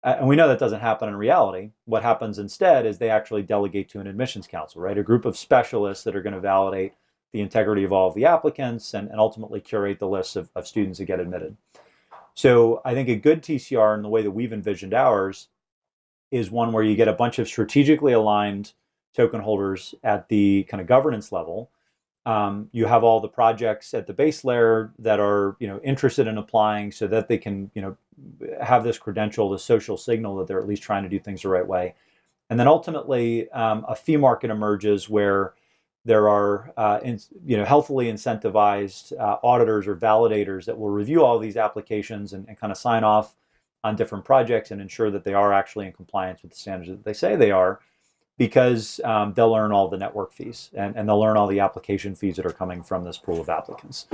And we know that doesn't happen in reality. What happens instead is they actually delegate to an admissions council, right? A group of specialists that are going to validate the integrity of all of the applicants and, and ultimately curate the list of, of students that get admitted. So I think a good TCR in the way that we've envisioned ours is one where you get a bunch of strategically aligned token holders at the kind of governance level. Um, you have all the projects at the base layer that are you know interested in applying so that they can you know have this credential, the social signal that they're at least trying to do things the right way. And then ultimately, um, a fee market emerges where there are uh, in, you know healthily incentivized uh, auditors or validators that will review all these applications and, and, kind of sign off on different projects and ensure that they are actually in compliance with the standards that they say they are because um, they'll earn all the network fees and, and they'll earn all the application fees that are coming from this pool of applicants.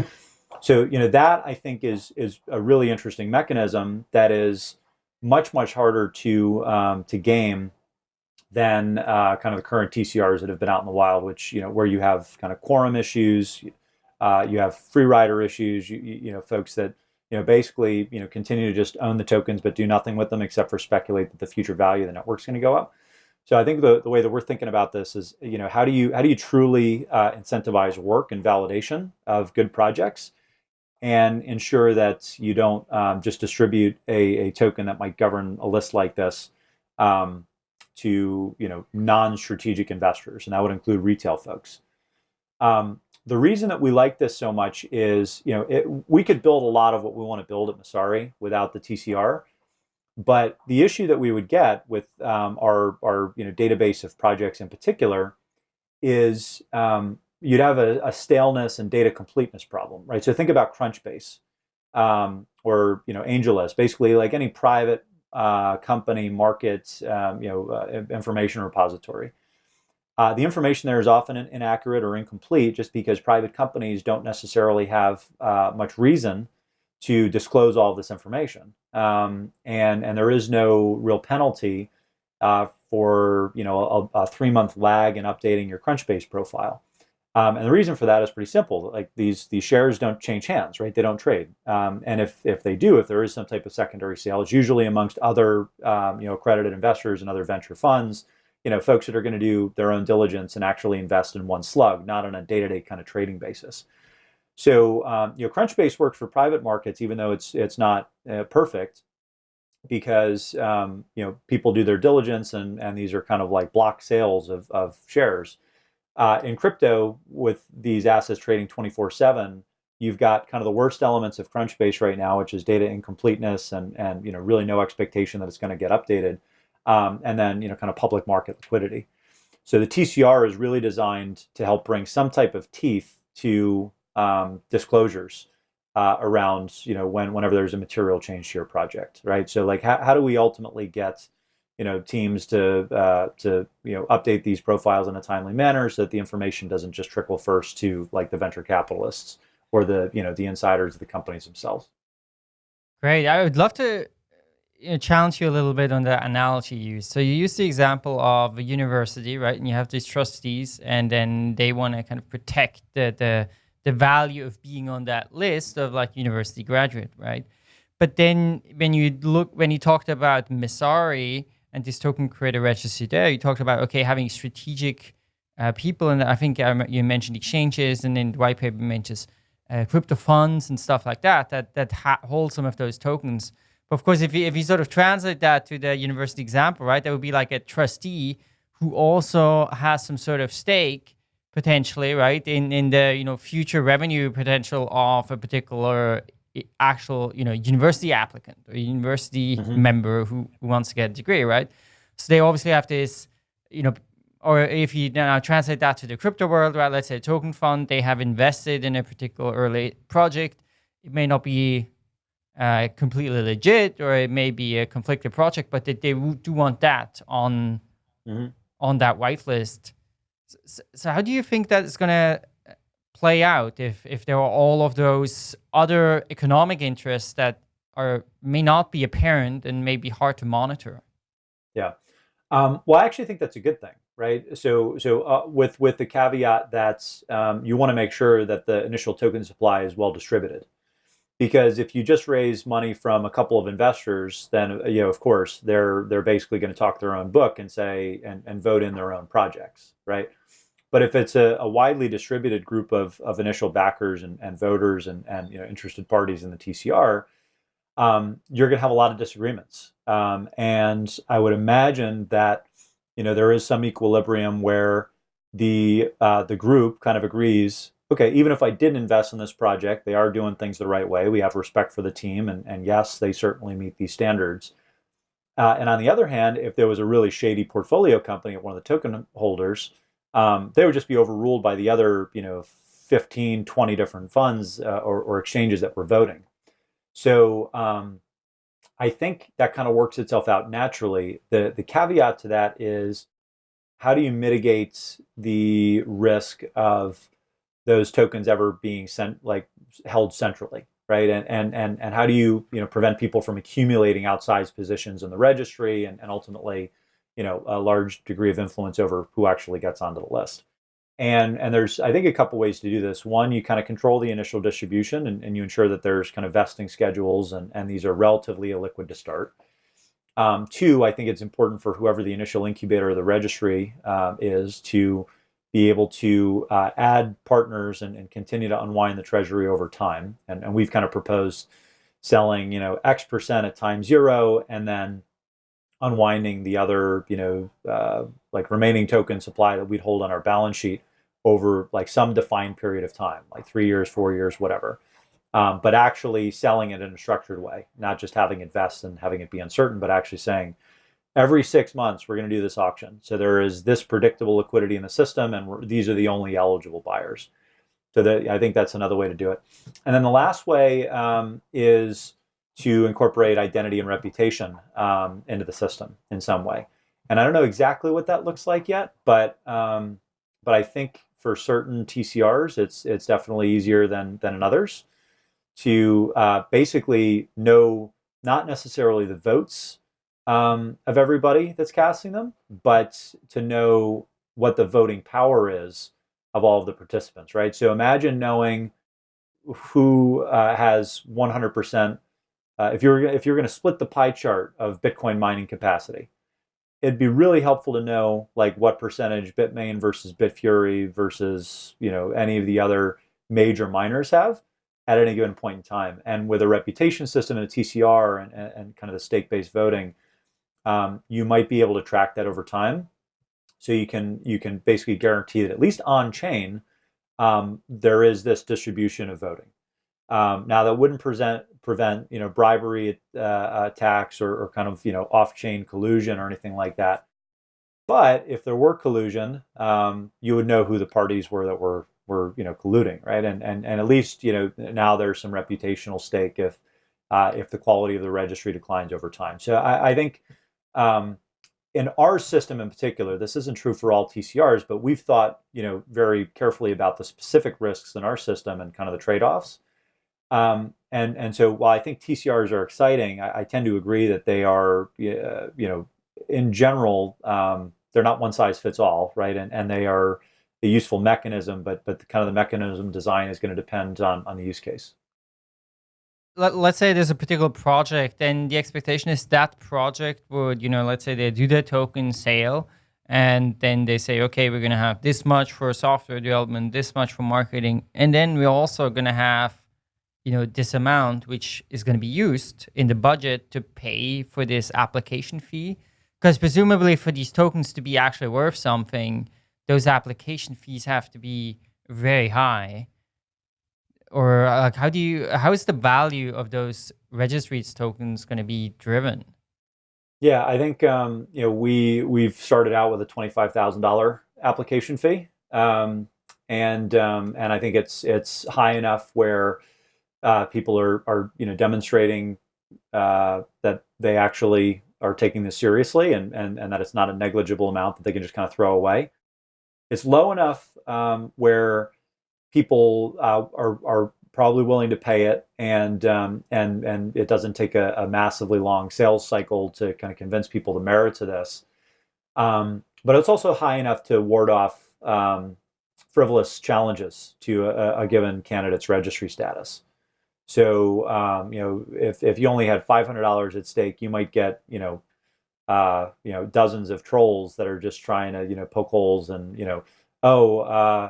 So you know that I think is is a really interesting mechanism that is much much harder to um, to game than uh, kind of the current TCRs that have been out in the wild, which you know where you have kind of quorum issues, uh, you have free rider issues, you, you know folks that you know basically you know continue to just own the tokens but do nothing with them except for speculate that the future value of the network's going to go up. So I think the, the way that we're thinking about this is, you know, how do you how do you truly uh, incentivize work and validation of good projects, and ensure that you don't um, just distribute a, a token that might govern a list like this um, to you know non-strategic investors, and that would include retail folks. Um, the reason that we like this so much is, you know, it, we could build a lot of what we want to build at Messari without the TCR but the issue that we would get with um, our, our you know, database of projects in particular is um, you'd have a, a, staleness and data completeness problem, right? So think about Crunchbase um, or you know AngelList, basically like any private uh, company market um, you know uh, information repository. Uh, the information there is often inaccurate or incomplete just because private companies don't necessarily have uh, much reason to disclose all this information. Um, and, and there is no real penalty uh, for you know a, a three month lag in updating your Crunchbase profile. Um, and the reason for that is pretty simple. Like these these shares don't change hands, right? They don't trade. Um, and if if they do, if there is some type of secondary sale, it's usually amongst other um, you know accredited investors and other venture funds. You know, folks that are going to do their own diligence and actually invest in one slug, not on a day to day kind of trading basis. So um, you know, Crunchbase works for private markets, even though it's it's not uh, perfect, because um, you know people do their diligence, and and these are kind of like block sales of of shares. Uh, in crypto, with these assets trading 24/7, you've got kind of the worst elements of Crunchbase right now, which is data incompleteness and and you know really no expectation that it's going to get updated, um, and then you know kind of public market liquidity. So the TCR is really designed to help bring some type of teeth to um, disclosures uh, around you know when whenever there's a material change to your project, right? So like how, how do we ultimately get you know teams to uh, to you know update these profiles in a timely manner so that the information doesn't just trickle first to like the venture capitalists or the you know the insiders of the companies themselves. Great. I would love to you know, challenge you a little bit on the analogy you use. So you use the example of a university, right? And you have these trustees, and then they want to kind of protect the the the value of being on that list of like university graduate, right? But then when you look, when you talked about Messari and this token curated registry there, you talked about, okay, having strategic uh, people. And I think um, you mentioned exchanges and then the white paper mentions uh, crypto funds and stuff like that, that, that hold some of those tokens. But of course, if you, if you sort of translate that to the university example, right, that would be like a trustee who also has some sort of stake potentially, right, in, in the, you know, future revenue potential of a particular actual, you know, university applicant or university mm -hmm. member who, who wants to get a degree, right? So they obviously have this, you know, or if you now translate that to the crypto world, right, let's say a token fund, they have invested in a particular early project. It may not be uh, completely legit or it may be a conflicted project, but they, they do want that on, mm -hmm. on that whitelist so, so how do you think that is going to play out if, if there are all of those other economic interests that are may not be apparent and may be hard to monitor? Yeah. Um, well, I actually think that's a good thing, right? So, so uh, with with the caveat that um, you want to make sure that the initial token supply is well distributed, because if you just raise money from a couple of investors, then you know, of course, they're they're basically going to talk their own book and say and, and vote in their own projects, right? But if it's a, a widely distributed group of, of initial backers and, and voters and, and you know, interested parties in the TCR, um, you're going to have a lot of disagreements. Um, and I would imagine that you know there is some equilibrium where the uh, the group kind of agrees. Okay, even if I didn't invest in this project, they are doing things the right way. We have respect for the team, and, and yes, they certainly meet these standards. Uh, and on the other hand, if there was a really shady portfolio company at one of the token holders, um, they would just be overruled by the other, you know, 15, 20 different funds uh, or, or, exchanges that were voting. So um, I think that kind of works itself out naturally. The, the caveat to that is how do you mitigate the risk of those tokens ever being sent, like held centrally, right? And and and and how do you you know prevent people from accumulating outsized positions in the registry and, and ultimately, you know, a large degree of influence over who actually gets onto the list. And and there's I think a couple ways to do this. One, you kind of control the initial distribution and, and you ensure that there's kind of vesting schedules and, and these are relatively illiquid to start. Um, two, I think it's important for whoever the initial incubator of the registry uh, is to be able to uh, add partners and, and, continue to unwind the treasury over time. And, and, we've kind of proposed selling, you know, X percent at time zero and then unwinding the other, you know, uh, like remaining token supply that we'd hold on our balance sheet over like some defined period of time, like three years, four years, whatever um, but actually selling it in a structured way, not just having it vest and having it be uncertain, but actually saying every six months we're going to do this auction. So there is this predictable liquidity in the system, and these are the only eligible buyers. So that, I think that's another way to do it. And then the last way um, is to incorporate identity and reputation um, into the system in some way. And I don't know exactly what that looks like yet, but um, but I think for certain TCRs, it's it's definitely easier than than in others to uh, basically know not necessarily the votes um, of everybody that's casting them, but to know what the voting power is of all of the participants, right? So imagine knowing who uh, has 100%. Uh, if you're if you're going to split the pie chart of Bitcoin mining capacity, it'd be really helpful to know like what percentage Bitmain versus Bitfury versus you know any of the other major miners have, at any given point in time. And with a reputation system and a TCR and, and kind of the stake-based voting, um, you might be able to track that over time. So you can you can basically guarantee that at least on chain, um, there is this distribution of voting. Um, now that wouldn't present prevent you know bribery uh, attacks or, or, kind of you know off-chain collusion or anything like that. But if there were collusion, um, you would know who the parties were that were were you know colluding, right? And and and at least you know now there's some reputational stake if uh, if the quality of the registry declines over time. So I, I think um, in our system in particular, this isn't true for all TCRs, but we've thought you know very carefully about the specific risks in our system and kind of the trade-offs. Um, and and so while I think TCRs are exciting, I, I tend to agree that they are you know in general um, they're not one size fits all, right? And and they are a useful mechanism, but but the, kind of the mechanism design is going to depend on on the use case. Let, let's say there's a particular project, and the expectation is that project would, you know, let's say they do their token sale, and then they say, okay, we're going to have this much for software development, this much for marketing, and then we're also going to have, you know, this amount which is going to be used in the budget to pay for this application fee, because presumably for these tokens to be actually worth something, those application fees have to be very high. Or like how do you how is the value of those registries tokens going to be driven? Yeah i think um, you know we we've started out with a $25000 application fee. Um, and um, and i think it's it's high enough where uh, people are are you know demonstrating uh, that they actually are taking this seriously and, and and that it's not a negligible amount that they can just kind of throw away it's low enough um, where people uh, are, are probably willing to pay it and um, and and it doesn't take a, a, massively long sales cycle to kind of convince people the merits of this. Um, but it's also high enough to ward off um, frivolous challenges to a, a, given candidate's registry status. So um, you know, if if you only had five hundred dollars at stake, you might get you know uh, you know, dozens of trolls that are just trying to, you know, poke holes and, you know, oh, uh,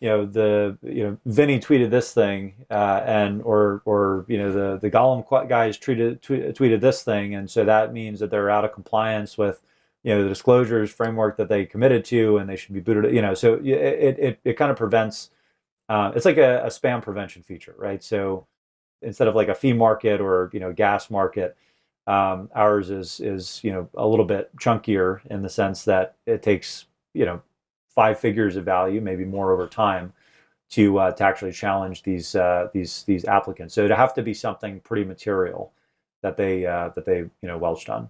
you know, the, you know, Vinny tweeted this thing, uh, and, or, or, you know, the, the Golem guys tweeted, tweeted this thing. And so that means that they're out of compliance with, you know, the disclosures framework that they committed to, and they should be booted, you know, so it, it, it kind of prevents, uh, it's like a, a spam prevention feature, right? So instead of like a fee market or, you know, gas market, um, ours is is you know a little bit chunkier in the sense that it takes you know five figures of value, maybe more over time, to uh, to actually challenge these uh, these these applicants. So it'd have to be something pretty material that they uh, that they you know welched on.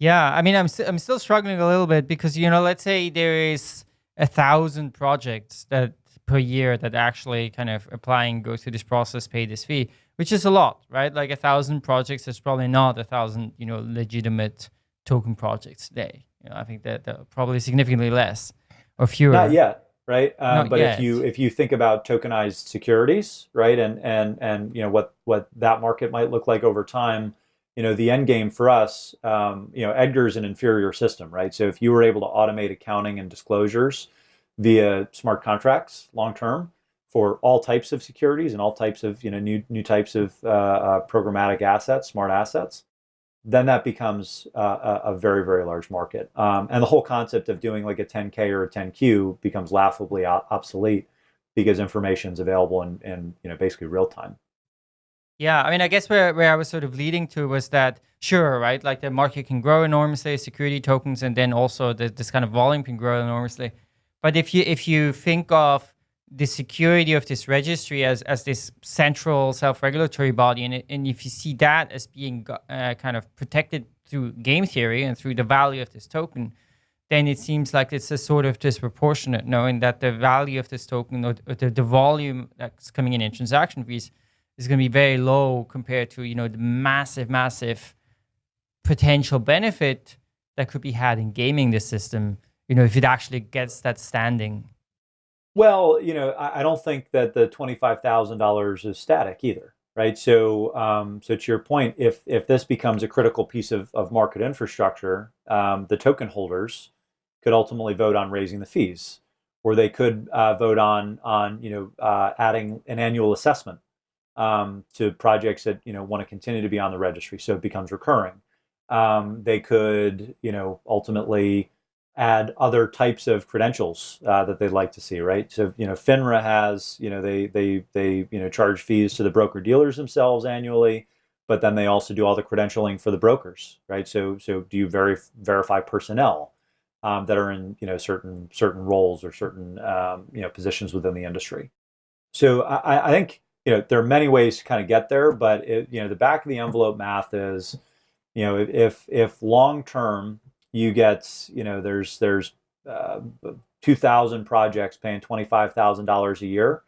Yeah, I mean, I'm st I'm still struggling a little bit because you know, let's say there is a thousand projects that per year that actually kind of applying, go through this process, pay this fee, which is a lot, right? Like a thousand projects is probably not a thousand, you know, legitimate token projects today. You know, I think that, that probably significantly less or fewer. Not yet right? Um, but yet. if you if you think about tokenized securities, right, and and and you know what what that market might look like over time, you know, the end game for us, um, you know, Edgar is an inferior system, right? So if you were able to automate accounting and disclosures via smart contracts long term for all types of securities and all types of you know new new types of uh, uh, programmatic assets, smart assets, then that becomes uh, a, very, very large market. Um, and the whole concept of doing like a 10K or a 10Q becomes laughably obsolete because information is available in, in, you know, basically real time. Yeah, I mean, I guess where, where I was sort of leading to was that, sure, right, like the market can grow enormously, security tokens, and then also the, this kind of volume can grow enormously. But if you if you think of the security of this registry as, as this central self-regulatory body. And, and if you see that as being uh, kind of protected through game theory and through the value of this token, then it seems like it's a sort of disproportionate knowing that the value of this token or, the, the volume that's coming in in transaction fees is going to be very low compared to, you know, the massive, massive potential benefit that could be had in gaming the system, you know, if it actually gets that standing. Well, you know, I, I don't think that the twenty-five thousand dollars is static either, right? So, um, so to your point, if if this becomes a critical piece of, of market infrastructure, um, the token holders could ultimately vote on raising the fees, or they could uh, vote on on you know uh, adding an annual assessment um, to projects that you know want to continue to be on the registry, so it becomes recurring. Um, they could you know ultimately add other types of credentials uh, that they'd like to see, right? So, you know, FINRA has, you know, they they they you know charge fees to the broker dealers themselves annually, but then they also do all the credentialing for the brokers, right? So so do you ver verify personnel um, that are in you know certain certain roles or certain um, you know positions within the industry? So I, I think you know there are many ways to kind of get there, but it, you know the back of the envelope math is, you know, if if long term you get, you know, there's there's uh, 2,000 projects paying $25,000 a year.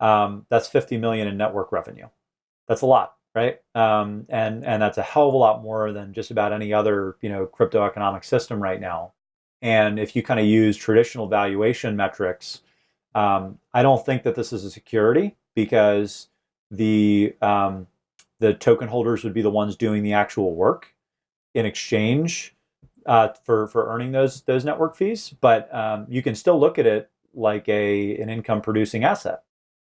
Um, that's 50 million in network revenue. That's a lot, right? Um, and and that's a hell of a lot more than just about any other, you know, crypto economic system right now. And if you kind of use traditional valuation metrics, um, I don't think that this is a security because the um, the token holders would be the ones doing the actual work. In exchange, uh, for for earning those those network fees, but um, you can still look at it like a an income producing asset,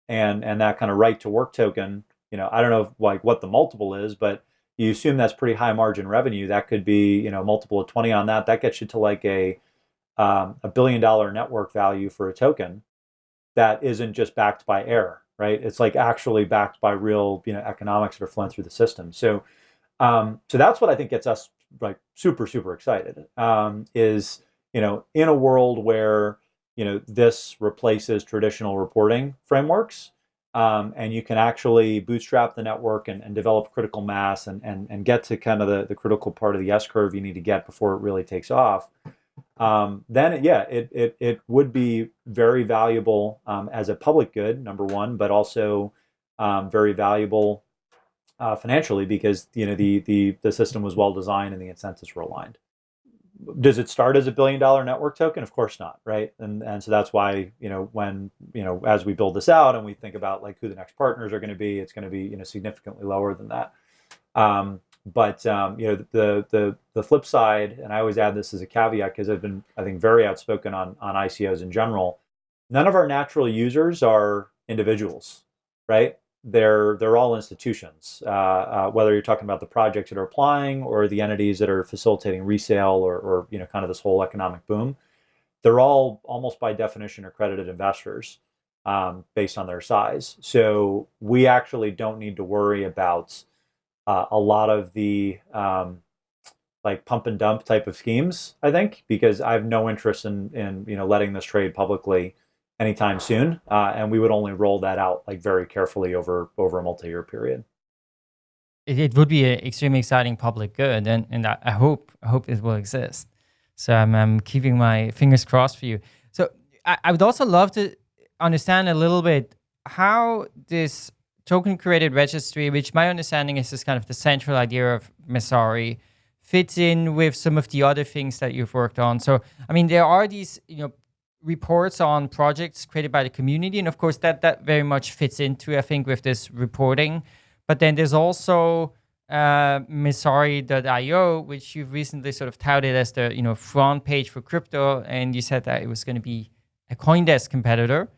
and and that kind of right to work token. You know, I don't know if, like what the multiple is, but you assume that's pretty high margin revenue. That could be you know multiple of twenty on that. That gets you to like a um, a billion dollar network value for a token that isn't just backed by air, right? It's like actually backed by real you know economics that are flowing through the system. So um, so that's what I think gets us like super super excited um, is you know in a world where you know this replaces traditional reporting frameworks um, and you can actually bootstrap the network and, and develop critical mass and, and, and get to kind of the, the critical part of the S curve you need to get before it really takes off, um, then yeah, it, it, it would be very valuable um, as a public good, number one, but also um, very valuable uh, financially because you know the the the system was well designed and the incentives were aligned. Does it start as a billion dollar network token? Of course not, right? And and so that's why you know when you know as we build this out and we think about like who the next partners are going to be, it's going to be you know significantly lower than that. Um, but um, you know the the the flip side, and I always add this as a caveat because I've been I think very outspoken on on ICOs in general. None of our natural users are individuals, right? They're they're all institutions. Uh, uh, whether you're talking about the projects that are applying or the entities that are facilitating resale or, or you know kind of this whole economic boom, they're all almost by definition accredited investors um, based on their size. So we actually don't need to worry about uh, a lot of the um, like pump and dump type of schemes. I think because I have no interest in in you know letting this trade publicly anytime soon, uh, and we would only roll that out like very carefully over over a multi-year period. It, it would be an extremely exciting public good, and and I hope I hope it will exist. So I'm, I'm keeping my fingers crossed for you. So I, I would also love to understand a little bit how this token curated registry, which my understanding is is kind of the central idea of Messari, fits in with some of the other things that you've worked on. So, I mean, there are these, you know, reports on projects created by the community, and of course, that that very much fits into, I think, with this reporting. But then there's also uh, Messari.io, which you've recently sort of touted as the you know front page for crypto, and you said that it was going to be a CoinDesk competitor,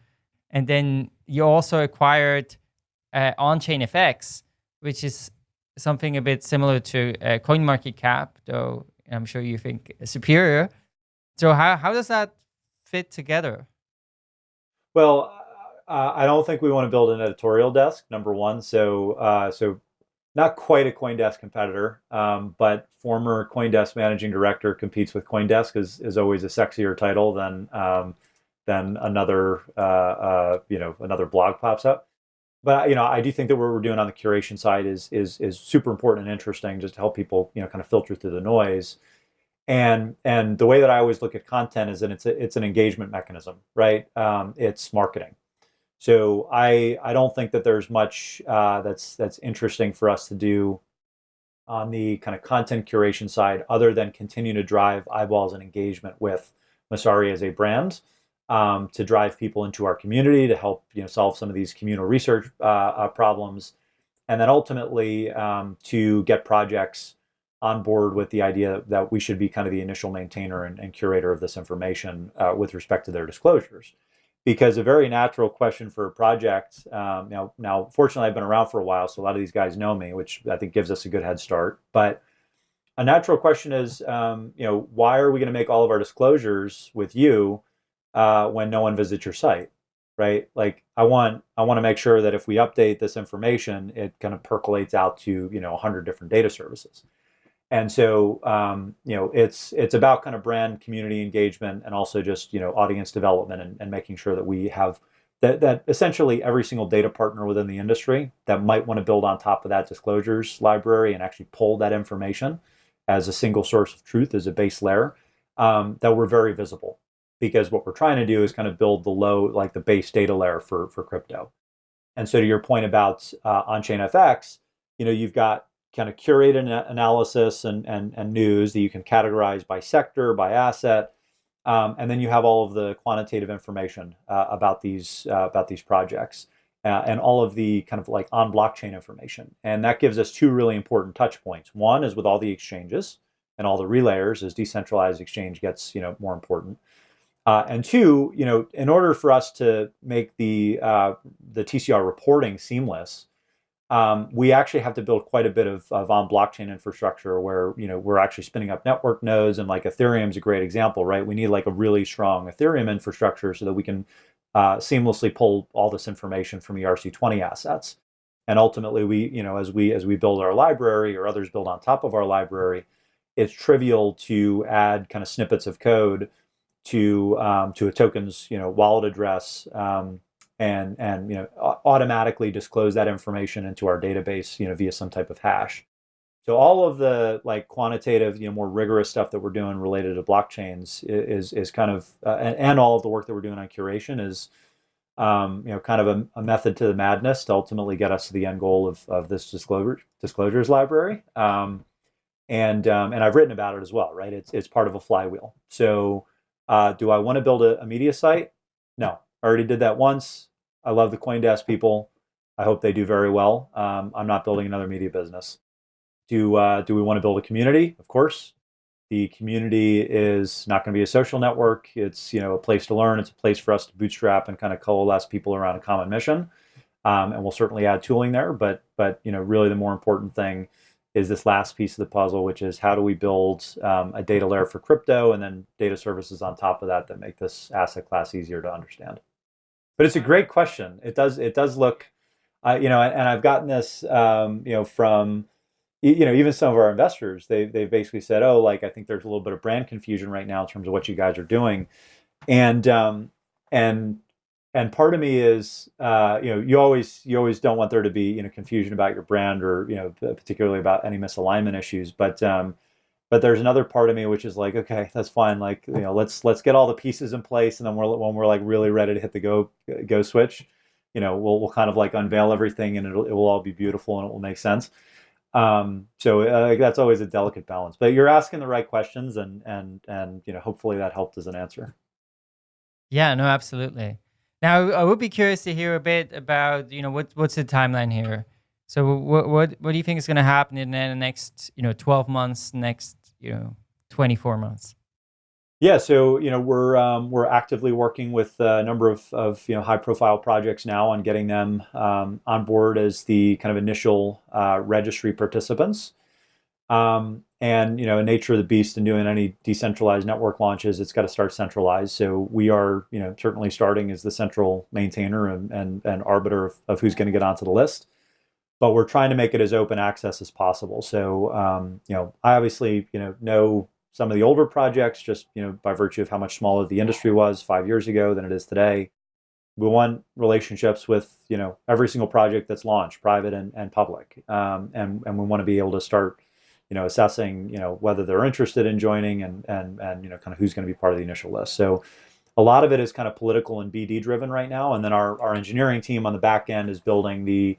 and then you also acquired uh, OnchainFX, which is something a bit similar to uh, CoinMarketCap, though I'm sure you think superior. So how how does that fit together? Well, uh, I don't think we want to build an editorial desk. Number one, so uh, so not quite a CoinDesk competitor, um, but former CoinDesk managing director competes with CoinDesk is, is always a sexier title than um, than another uh, uh, you know another blog pops up. But you know I do think that what we're doing on the curation side is is is super important and interesting just to help people you know kind of filter through the noise. And and the way that I always look at content is that it's a, it's an engagement mechanism, right? Um, it's marketing. So I I don't think that there's much uh, that's that's interesting for us to do on the kind of content curation side, other than continue to drive eyeballs and engagement with Messari as a brand, um, to drive people into our community, to help you know solve some of these communal research uh, uh, problems, and then ultimately um, to get projects on board with the idea that we should be kind of the initial maintainer and, and curator of this information uh, with respect to their disclosures because a very natural question for a project. Um, now, now, fortunately, I've been around for a while, so a lot of these guys know me, which I think gives us a good head start. But a natural question is, um, you know, why are we going to make all of our disclosures with you uh, when no one visits your site, right? Like, I want I want to make sure that if we update this information, it kind of percolates out to you know 100 different data services. And so, um, you know, it's it's about kind of brand community engagement and also just you know audience development and, and making sure that we have that that essentially every single data partner within the industry that might want to build on top of that disclosures library and actually pull that information as a single source of truth as a base layer um, that we're very visible because what we're trying to do is kind of build the low like the base data layer for for crypto. And so to your point about uh, OnchainFX, you know, you've got kind of curate an analysis and, and, and news that you can categorize by sector, by asset, um, and then you have all of the quantitative information uh, about these uh, about these projects uh, and all of the kind of like on blockchain information. And that gives us two really important touch points. One is with all the exchanges and all the relayers as decentralized exchange gets you know more important. Uh, and two, you know, in order for us to make the uh, the TCR reporting seamless, um, we actually have to build quite a bit of, of on blockchain infrastructure where you know we're actually spinning up network nodes and like Ethereum is a great example, right? We need like a really strong Ethereum infrastructure so that we can uh, seamlessly pull all this information from ERC20 assets. And ultimately, we you know as we as we build our library or others build on top of our library, it's trivial to add kind of snippets of code to um, to a token's you know wallet address. Um, and and you know automatically disclose that information into our database you know via some type of hash. So all of the like quantitative you know more rigorous stuff that we're doing related to blockchains is is kind of uh, and, and, all of the work that we're doing on curation is um, you know kind of a, a, method to the madness to ultimately get us to the end goal of, of this disclosure disclosures library. Um, and um, and I've written about it as well right? It's it's part of a flywheel. So uh, do I want to build a, a media site? No I already did that once. I love the CoinDesk people. I hope they do very well. Um, I'm not building another media business. Do uh, do we want to build a community? Of course. The community is not going to be a social network. It's you know a place to learn. It's a place for us to bootstrap and kind of coalesce people around a common mission. Um, and we'll certainly add tooling there. But but you know really the more important thing is this last piece of the puzzle, which is how do we build um, a data layer for crypto and then data services on top of that that make this asset class easier to understand. But it's a great question. It does it does look, uh, you know, and, I've gotten this, um, you know, from, you know, even some of our investors. They they've basically said, oh, like I think there's a little bit of brand confusion right now in terms of what you guys are doing, and um, and and part of me is, uh, you know, you always you always don't want there to be you know confusion about your brand or you know particularly about any misalignment issues, but um, but there's another part of me which is like, okay, that's fine. Like, you know, let's let's get all the pieces in place, and then we're when we're like really ready to hit the go go switch, you know, we'll we'll kind of like unveil everything, and it'll it will all be beautiful and it will make sense. Um, so uh, that's always a delicate balance. But you're asking the right questions, and and and you know, hopefully that helped as an answer. Yeah, no, absolutely. Now, I would be curious to hear a bit about, you know, what what's the timeline here? So what what what do you think is going to happen in the next, you know, 12 months, next, you know, 24 months? Yeah, so you know we're um, we're actively working with a number of, of you know high profile projects now on getting them um, on board as the kind of initial uh, registry participants. Um, and you know, nature of the beast in doing any decentralized network launches, it's got to start centralized. So we are you know certainly starting as the central maintainer and and, and arbiter of, of who's going to get onto the list but we're trying to make it as open access as possible. So, um, you know, I obviously, you know, know some of the older projects just, you know, by virtue of how much smaller the industry was five years ago than it is today. We want relationships with, you know, every single project that's launched, private and, and public. Um, and, and we want to be able to start, you know, assessing, you know, whether they're interested in joining and, and, and, you know, kind of who's going to be part of the initial list. So a lot of it is kind of political and BD driven right now. And then our, our engineering team on the back end is building the,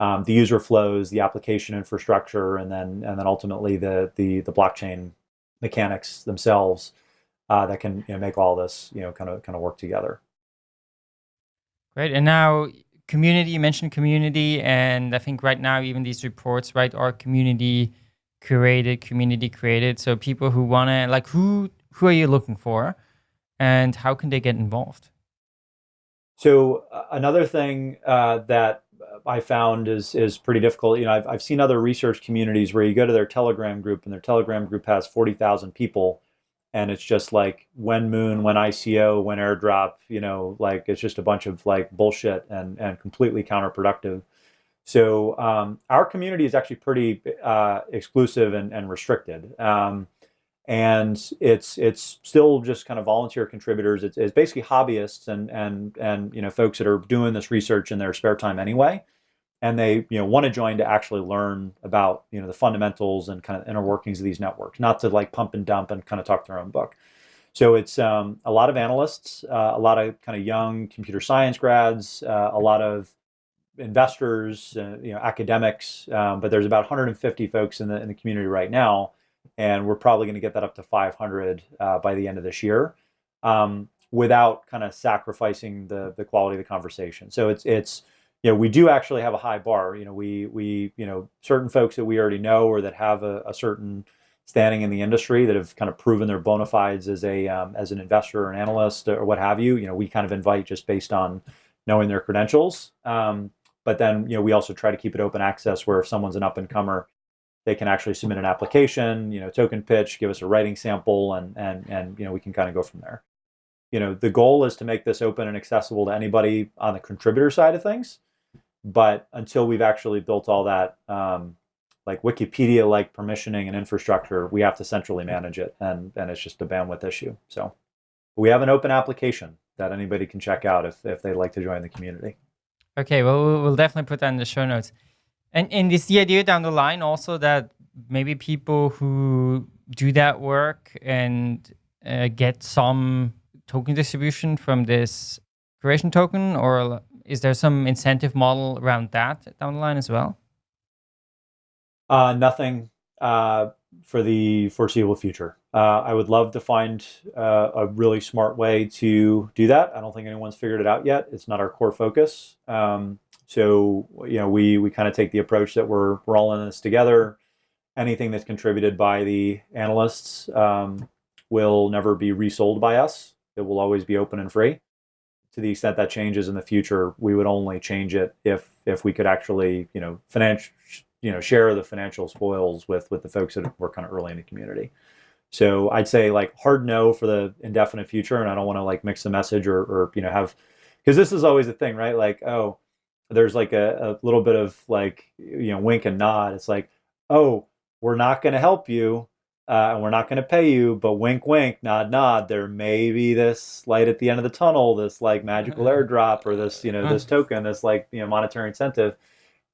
um, the user flows, the application infrastructure, and then and then ultimately the the the blockchain mechanics themselves uh, that can you know, make all this you know kind of kind of work together. Great. And now community. You mentioned community, and I think right now even these reports right are community curated, community created. So people who want to like who who are you looking for, and how can they get involved? So uh, another thing uh, that I found is is pretty difficult. You know, I've I've seen other research communities where you go to their Telegram group and their Telegram group has forty thousand people, and it's just like when Moon, when ICO, when airdrop. You know, like it's just a bunch of like bullshit and and completely counterproductive. So um, our community is actually pretty uh, exclusive and, and restricted. Um, and it's it's still just kind of volunteer contributors. It's, it's, basically hobbyists and and and you know folks that are doing this research in their spare time anyway, and they you know want to join to actually learn about you know the fundamentals and kind of inner workings of these networks, not to like pump and dump and kind of talk their own book. So it's um, a lot of analysts, uh, a lot of kind of young computer science grads, uh, a lot of investors, uh, you know, academics. Um, but there's about 150 folks in the in the community right now and we're probably going to get that up to 500 uh, by the end of this year, um, without kind of sacrificing the the quality of the conversation. So it's it's you know we do actually have a high bar. You know we we you know certain folks that we already know or that have a, a certain standing in the industry that have kind of proven their bona fides as a um, as an investor or an analyst or what have you. You know we kind of invite just based on knowing their credentials. Um, but then you know we also try to keep it open access where if someone's an up and comer they can actually submit an application, you know, token pitch, give us a writing sample, and and and you know we can kind of go from there. You know, the goal is to make this open and accessible to anybody on the contributor side of things, but until we've actually built all that um, like Wikipedia-like permissioning and infrastructure, we have to centrally manage it, and and it's just a bandwidth issue. So we have an open application that anybody can check out if if they'd like to join the community. Okay, well we'll definitely put that in the show notes. And and is the idea down the line also that maybe people who do that work and uh, get some token distribution from this curation token, or is there some incentive model around that down the line as well? Uh, nothing uh, for the foreseeable future. Uh, I would love to find uh, a really smart way to do that. I don't think anyone's figured it out yet. It's not our core focus. Um, so you know, we we kind of take the approach that we're we're all in this together. Anything that's contributed by the analysts um, will never be resold by us. It will always be open and free. To the extent that changes in the future, we would only change it if if we could actually you know financial you know share the financial spoils with with the folks that were kind of early in the community. So I'd say like hard no for the indefinite future, and I don't want to like mix the message or or you know have because this is always a thing, right? Like oh there's like a, a little bit of like you know wink and nod it's like oh we're not going to help you uh, and we're not going to pay you but wink wink nod nod there may be this light at the end of the tunnel this like magical (laughs) airdrop or this you know this (laughs) token this like you know monetary incentive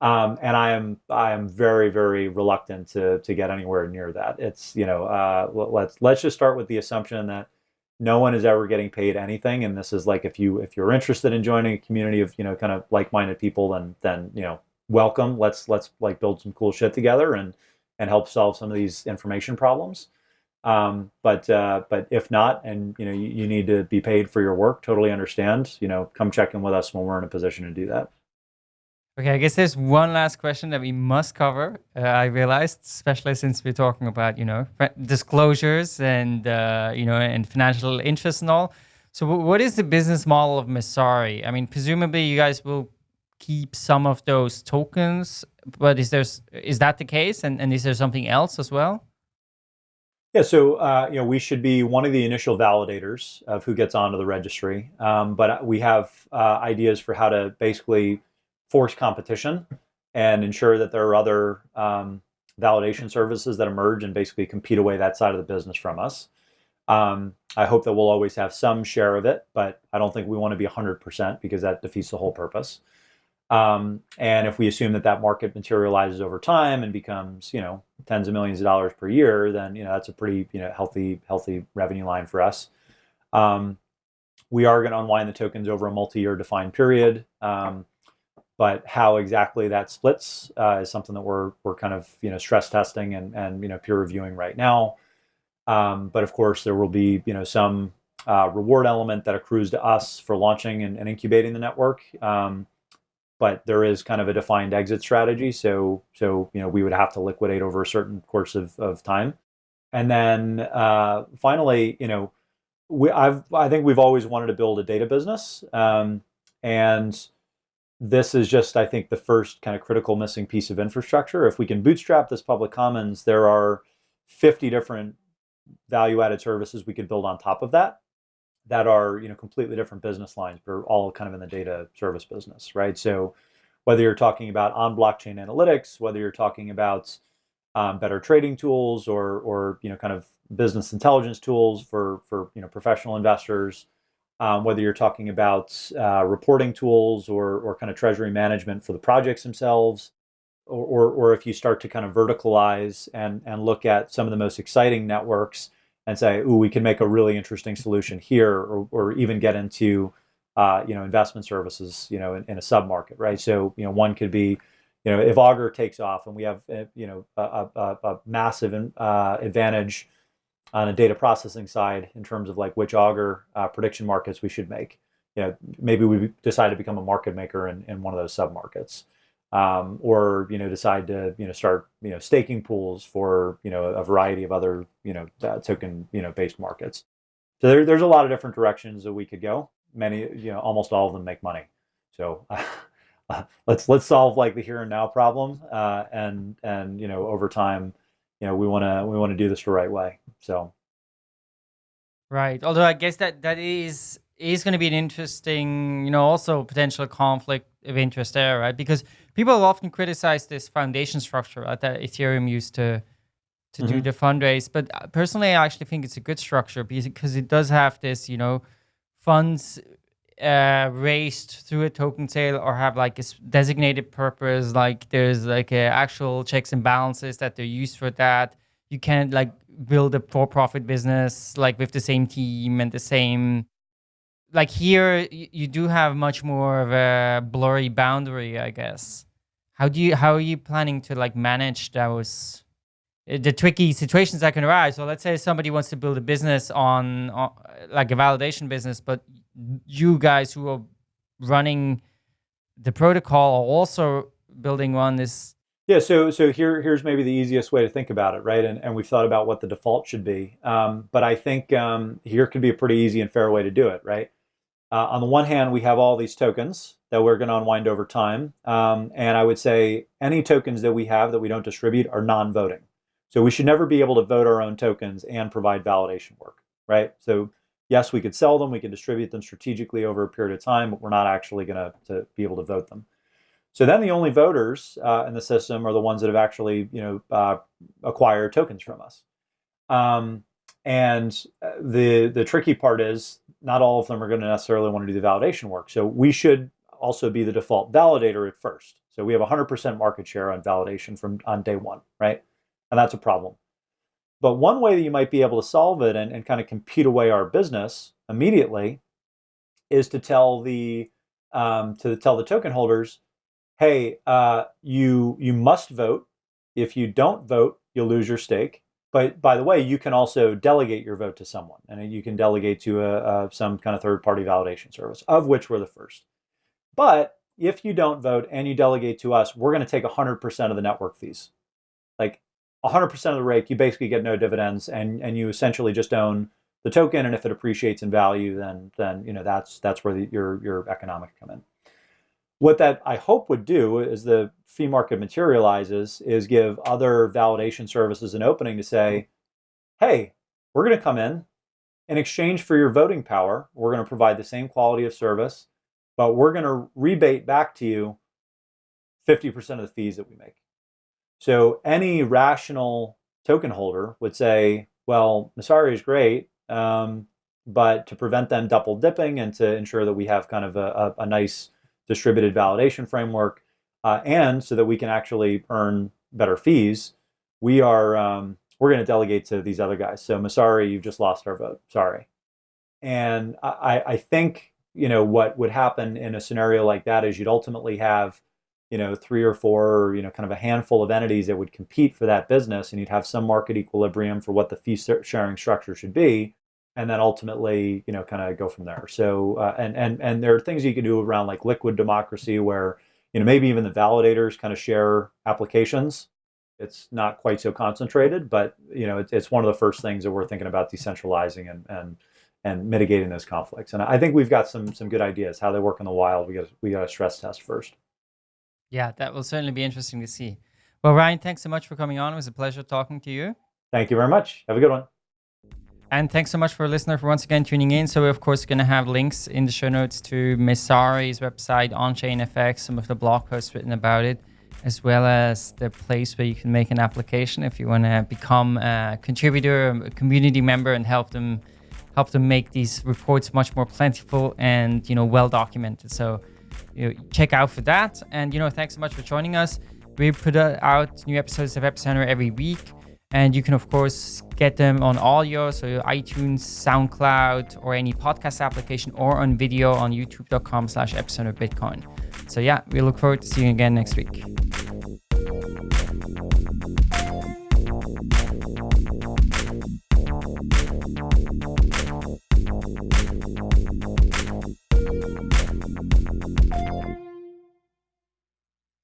Um, and I am I am very very reluctant to to get anywhere near that. It's you know uh, let's let's just start with the assumption that no one is ever getting paid anything, and this is like if you if you're interested in joining a community of you know kind of like minded people, then then you know welcome. Let's let's like build some cool shit together and and help solve some of these information problems. Um, but uh, but if not, and you know you, you need to be paid for your work, totally understand. You know, come check in with us when we're in a position to do that. Okay, I guess there's one last question that we must cover. Uh, I realized, especially since we're talking about you know disclosures and uh, you know and financial interests and all. So, what is the business model of Messari? I mean, presumably you guys will keep some of those tokens, but is there is that the case, and and is there something else as well? Yeah, so uh, you know we should be one of the initial validators of who gets onto the registry, um, but we have uh, ideas for how to basically force competition and ensure that there are other um, validation services that emerge and basically compete away that side of the business from us. Um, I hope that we'll always have some share of it, but I don't think we want to be 100% because that defeats the whole purpose. Um, and if we assume that that market materializes over time and becomes, you know, tens of millions of dollars per year, then you know that's a pretty, you know, healthy, healthy revenue line for us. Um, we are going to unwind the tokens over a multi-year defined period. Um, but how exactly that splits uh, is something that we're we're kind of you know stress testing and and you know peer reviewing right now. Um, but of course, there will be you know some uh, reward element that accrues to us for launching and, and incubating the network. Um, but there is kind of a defined exit strategy. So so you know we would have to liquidate over a certain course of, of time. And then uh, finally, you know, we I've I think we've always wanted to build a data business. Um, and this is just, I think, the first kind of critical missing piece of infrastructure. If we can bootstrap this public commons, there are 50 different value-added services we could build on top of that that are you know completely different business lines, but are all kind of in the data service business, right? So whether you're talking about on blockchain analytics, whether you're talking about um, better trading tools or or you know kind of business intelligence tools for for you know professional investors, um, whether you're talking about uh, reporting tools or, or kind of treasury management for the projects themselves, or, or, or, if you start to kind of verticalize and, and look at some of the most exciting networks and say, ooh, we can make a really interesting solution here, or, or even get into uh, you know investment services, you know, in, in a sub market, right? So you know, one could be, you know, if Augur takes off and we have uh, you know a, a, a massive uh, advantage on a data processing side in terms of like which augur uh, prediction markets we should make. You know, maybe we decide to become a market maker in, in one of those sub markets. Um, or you know decide to you know start you know staking pools for you know a variety of other you know uh, token you know based markets. So there, there's a lot of different directions that we could go. Many you know almost all of them make money. So uh, (laughs) let's let's solve like the here and now problem, uh, and and you know over time you know we want to we want to do this the right way so right although i guess that that is is going to be an interesting you know also potential conflict of interest there right because people often criticize this foundation structure right, that ethereum used to to mm -hmm. do mm-hmm. the fundraise but uh, personally i actually think it's a good structure because it does have this you know funds uh, raised through a token sale or have like a designated purpose, like there's like actual checks and balances that they're used for that. You can't like build a for-profit business like with the same team and the same. Like here, you do have much more of a blurry boundary, I guess. How do you how are you planning to like manage those? Uh, the tricky situations that can arise. So let's say somebody wants to build a business on, on like a validation business, but you guys who are running the protocol are also building on this. Yeah so so here here's maybe the easiest way to think about it right? And, and we've thought about what the default should be. Um, but i think um, here could be a pretty easy and fair way to do it right? Uh, on the one hand we have all these tokens that we're going to unwind over time. Um, and i would say any tokens that we have that we don't distribute are non-voting. So we should never be able to vote our own tokens and provide validation work right? So yes, we could sell them, we can distribute them strategically over a period of time, but we're not actually going to be able to vote them. So then the only voters uh, in the system are the ones that have actually, you know, uh, acquired tokens from us. Um, and uh, the the tricky part is not all of them are going to necessarily want to do the validation work. So we should also be the default validator at first. So we have 100% market share on validation from on day one, right? And that's a problem. But one way that you might be able to solve it and, and kind of compete away our business immediately is to tell the um, to tell the token holders, hey, uh, you you must vote. If you don't vote, you'll lose your stake. But by the way, you can also delegate your vote to someone, and you can delegate to a, a, some kind of third-party validation service, of which we're the first. But if you don't vote and you delegate to us, we're going to take 100% of the network fees. Like 100% of the rake, you basically get no dividends, and and you essentially just own the token. And if it appreciates in value, then then you know that's that's where the, your your economics come in. What that I hope would do is the fee market materializes is give other validation services an opening to say, hey, we're going to come in in exchange for your voting power. We're going to provide the same quality of service, but we're going to rebate back to you 50% of the fees that we make. So any rational token holder would say, well, Messari is great, um, but to prevent them double dipping and to ensure that we have kind of a, a, a nice distributed validation framework, uh, and so that we can actually earn better fees, we are um, we're going to delegate to these other guys. So Messari, you've just lost our vote. Sorry. And I, I think you know what would happen in a scenario like that is you'd ultimately have you know three or four you know kind of a handful of entities that would compete for that business, and you'd have some market equilibrium for what the fee sharing structure should be and then ultimately, you know, kind of go from there. So, uh, and and and there are things you can do around like liquid democracy, where you know maybe even the validators kind of share applications. It's not quite so concentrated, but you know, it's, it's one of the first things that we're thinking about decentralizing and and and mitigating those conflicts. And I think we've got some some good ideas how they work in the wild. We got we got to stress test first. Yeah, that will certainly be interesting to see. Well, Ryan, thanks so much for coming on. It was a pleasure talking to you. Thank you very much. Have a good one. And thanks so much for a listener for once again tuning in. So we're of course going to have links in the show notes to Messari's website, OnchainFX, some of the blog posts written about it, as well as the place where you can make an application if you want to become a contributor, a community member, and help them help them make these reports much more plentiful and you know well documented. So you know, check out for that. And you know, thanks so much for joining us. We put out new episodes of Epicenter every week. And you can, of course, get them on audio, so iTunes, SoundCloud, or any podcast application, or on video on youtube.com slash epicenter bitcoin. So yeah, we look forward to seeing you again next week.